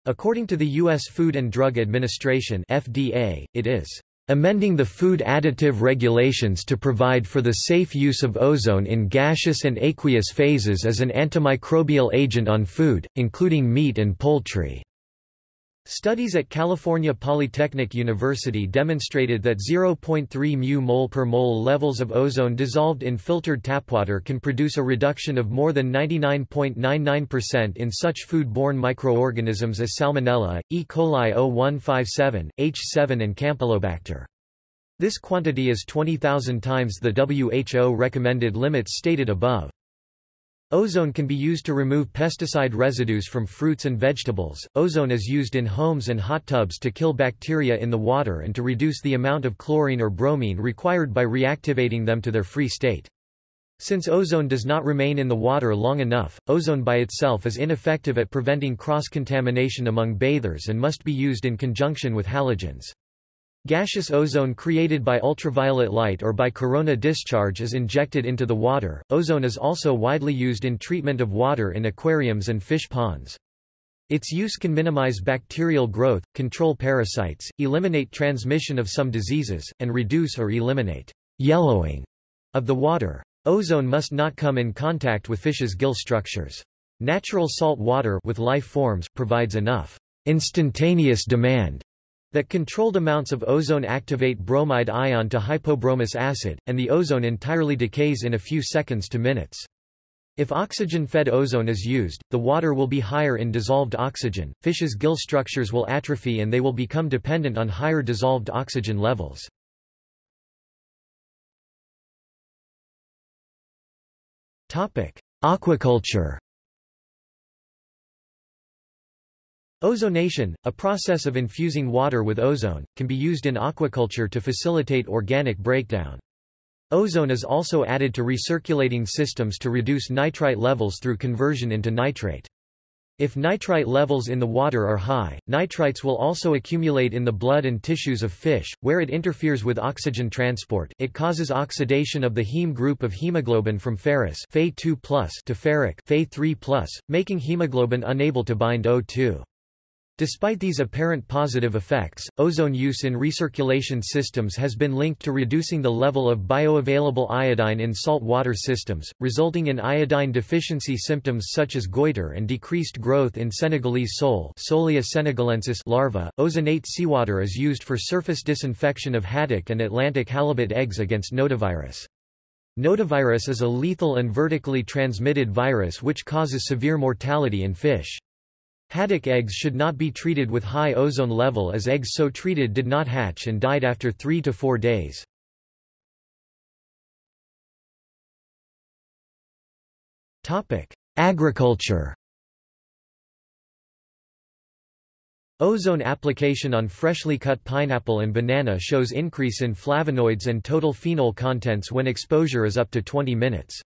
According to the U.S. Food and Drug Administration FDA, it is amending the food additive regulations to provide for the safe use of ozone in gaseous and aqueous phases as an antimicrobial agent on food, including meat and poultry. Studies at California Polytechnic University demonstrated that 0.3 mu mol per mole levels of ozone dissolved in filtered tapwater can produce a reduction of more than 99.99% in such food-borne microorganisms as Salmonella, E. coli 0157, H7 and Campylobacter. This quantity is 20,000 times the WHO recommended limits stated above. Ozone can be used to remove pesticide residues from fruits and vegetables. Ozone is used in homes and hot tubs to kill bacteria in the water and to reduce the amount of chlorine or bromine required by reactivating them to their free state. Since ozone does not remain in the water long enough, ozone by itself is ineffective at preventing cross-contamination among bathers and must be used in conjunction with halogens. Gaseous ozone created by ultraviolet light or by corona discharge is injected into the water. Ozone is also widely used in treatment of water in aquariums and fish ponds. Its use can minimize bacterial growth, control parasites, eliminate transmission of some diseases, and reduce or eliminate yellowing of the water. Ozone must not come in contact with fish's gill structures. Natural salt water with life forms provides enough instantaneous demand that controlled amounts of ozone activate bromide ion to hypobromous acid, and the ozone entirely decays in a few seconds to minutes. If oxygen-fed ozone is used, the water will be higher in dissolved oxygen, fish's gill structures will atrophy and they will become dependent on higher dissolved oxygen levels. Aquaculture Ozonation, a process of infusing water with ozone, can be used in aquaculture to facilitate organic breakdown. Ozone is also added to recirculating systems to reduce nitrite levels through conversion into nitrate. If nitrite levels in the water are high, nitrites will also accumulate in the blood and tissues of fish, where it interferes with oxygen transport it causes oxidation of the heme group of hemoglobin from ferrous Fe2+ to ferric Fe3+, making hemoglobin unable to bind O2. Despite these apparent positive effects, ozone use in recirculation systems has been linked to reducing the level of bioavailable iodine in salt water systems, resulting in iodine deficiency symptoms such as goiter and decreased growth in Senegalese sole Solea senegalensis larvae. Ozonate seawater is used for surface disinfection of haddock and Atlantic halibut eggs against nodavirus. Nodavirus is a lethal and vertically transmitted virus which causes severe mortality in fish. Haddock eggs should not be treated with high ozone level as eggs so treated did not hatch and died after 3 to 4 days. Agriculture Ozone application on freshly cut pineapple and banana shows increase in flavonoids and total phenol contents when exposure is up to 20 minutes.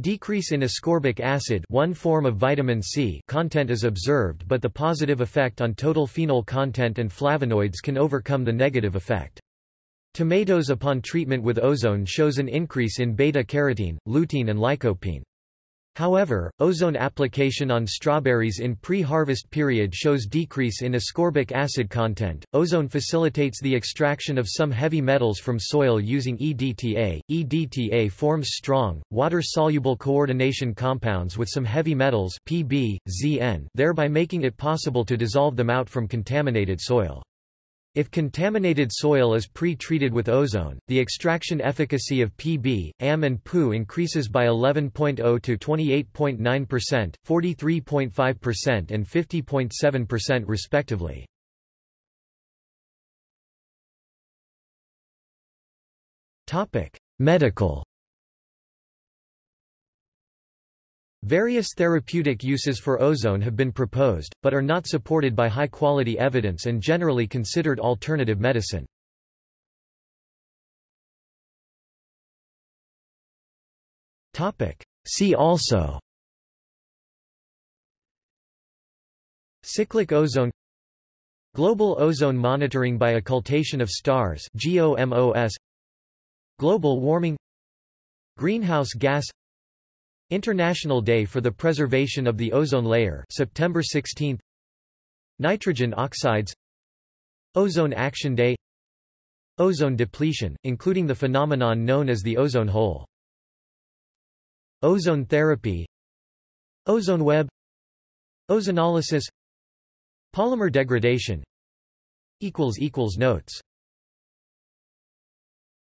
Decrease in ascorbic acid one form of vitamin C content is observed but the positive effect on total phenol content and flavonoids can overcome the negative effect. Tomatoes upon treatment with ozone shows an increase in beta-carotene, lutein and lycopene. However, ozone application on strawberries in pre-harvest period shows decrease in ascorbic acid content. Ozone facilitates the extraction of some heavy metals from soil using EDTA. EDTA forms strong, water-soluble coordination compounds with some heavy metals Pb, Zn, thereby making it possible to dissolve them out from contaminated soil. If contaminated soil is pre-treated with ozone, the extraction efficacy of Pb, Am and Pu increases by 11.0 to 28.9%, 43.5% and 50.7% respectively. Medical Various therapeutic uses for ozone have been proposed, but are not supported by high-quality evidence and generally considered alternative medicine. See also Cyclic ozone Global ozone monitoring by occultation of stars GOMOS Global warming Greenhouse gas International Day for the Preservation of the Ozone Layer September 16 Nitrogen oxides. Ozone Action Day. Ozone depletion, including the phenomenon known as the ozone hole. Ozone therapy. Ozone web. Ozonolysis Polymer degradation. Notes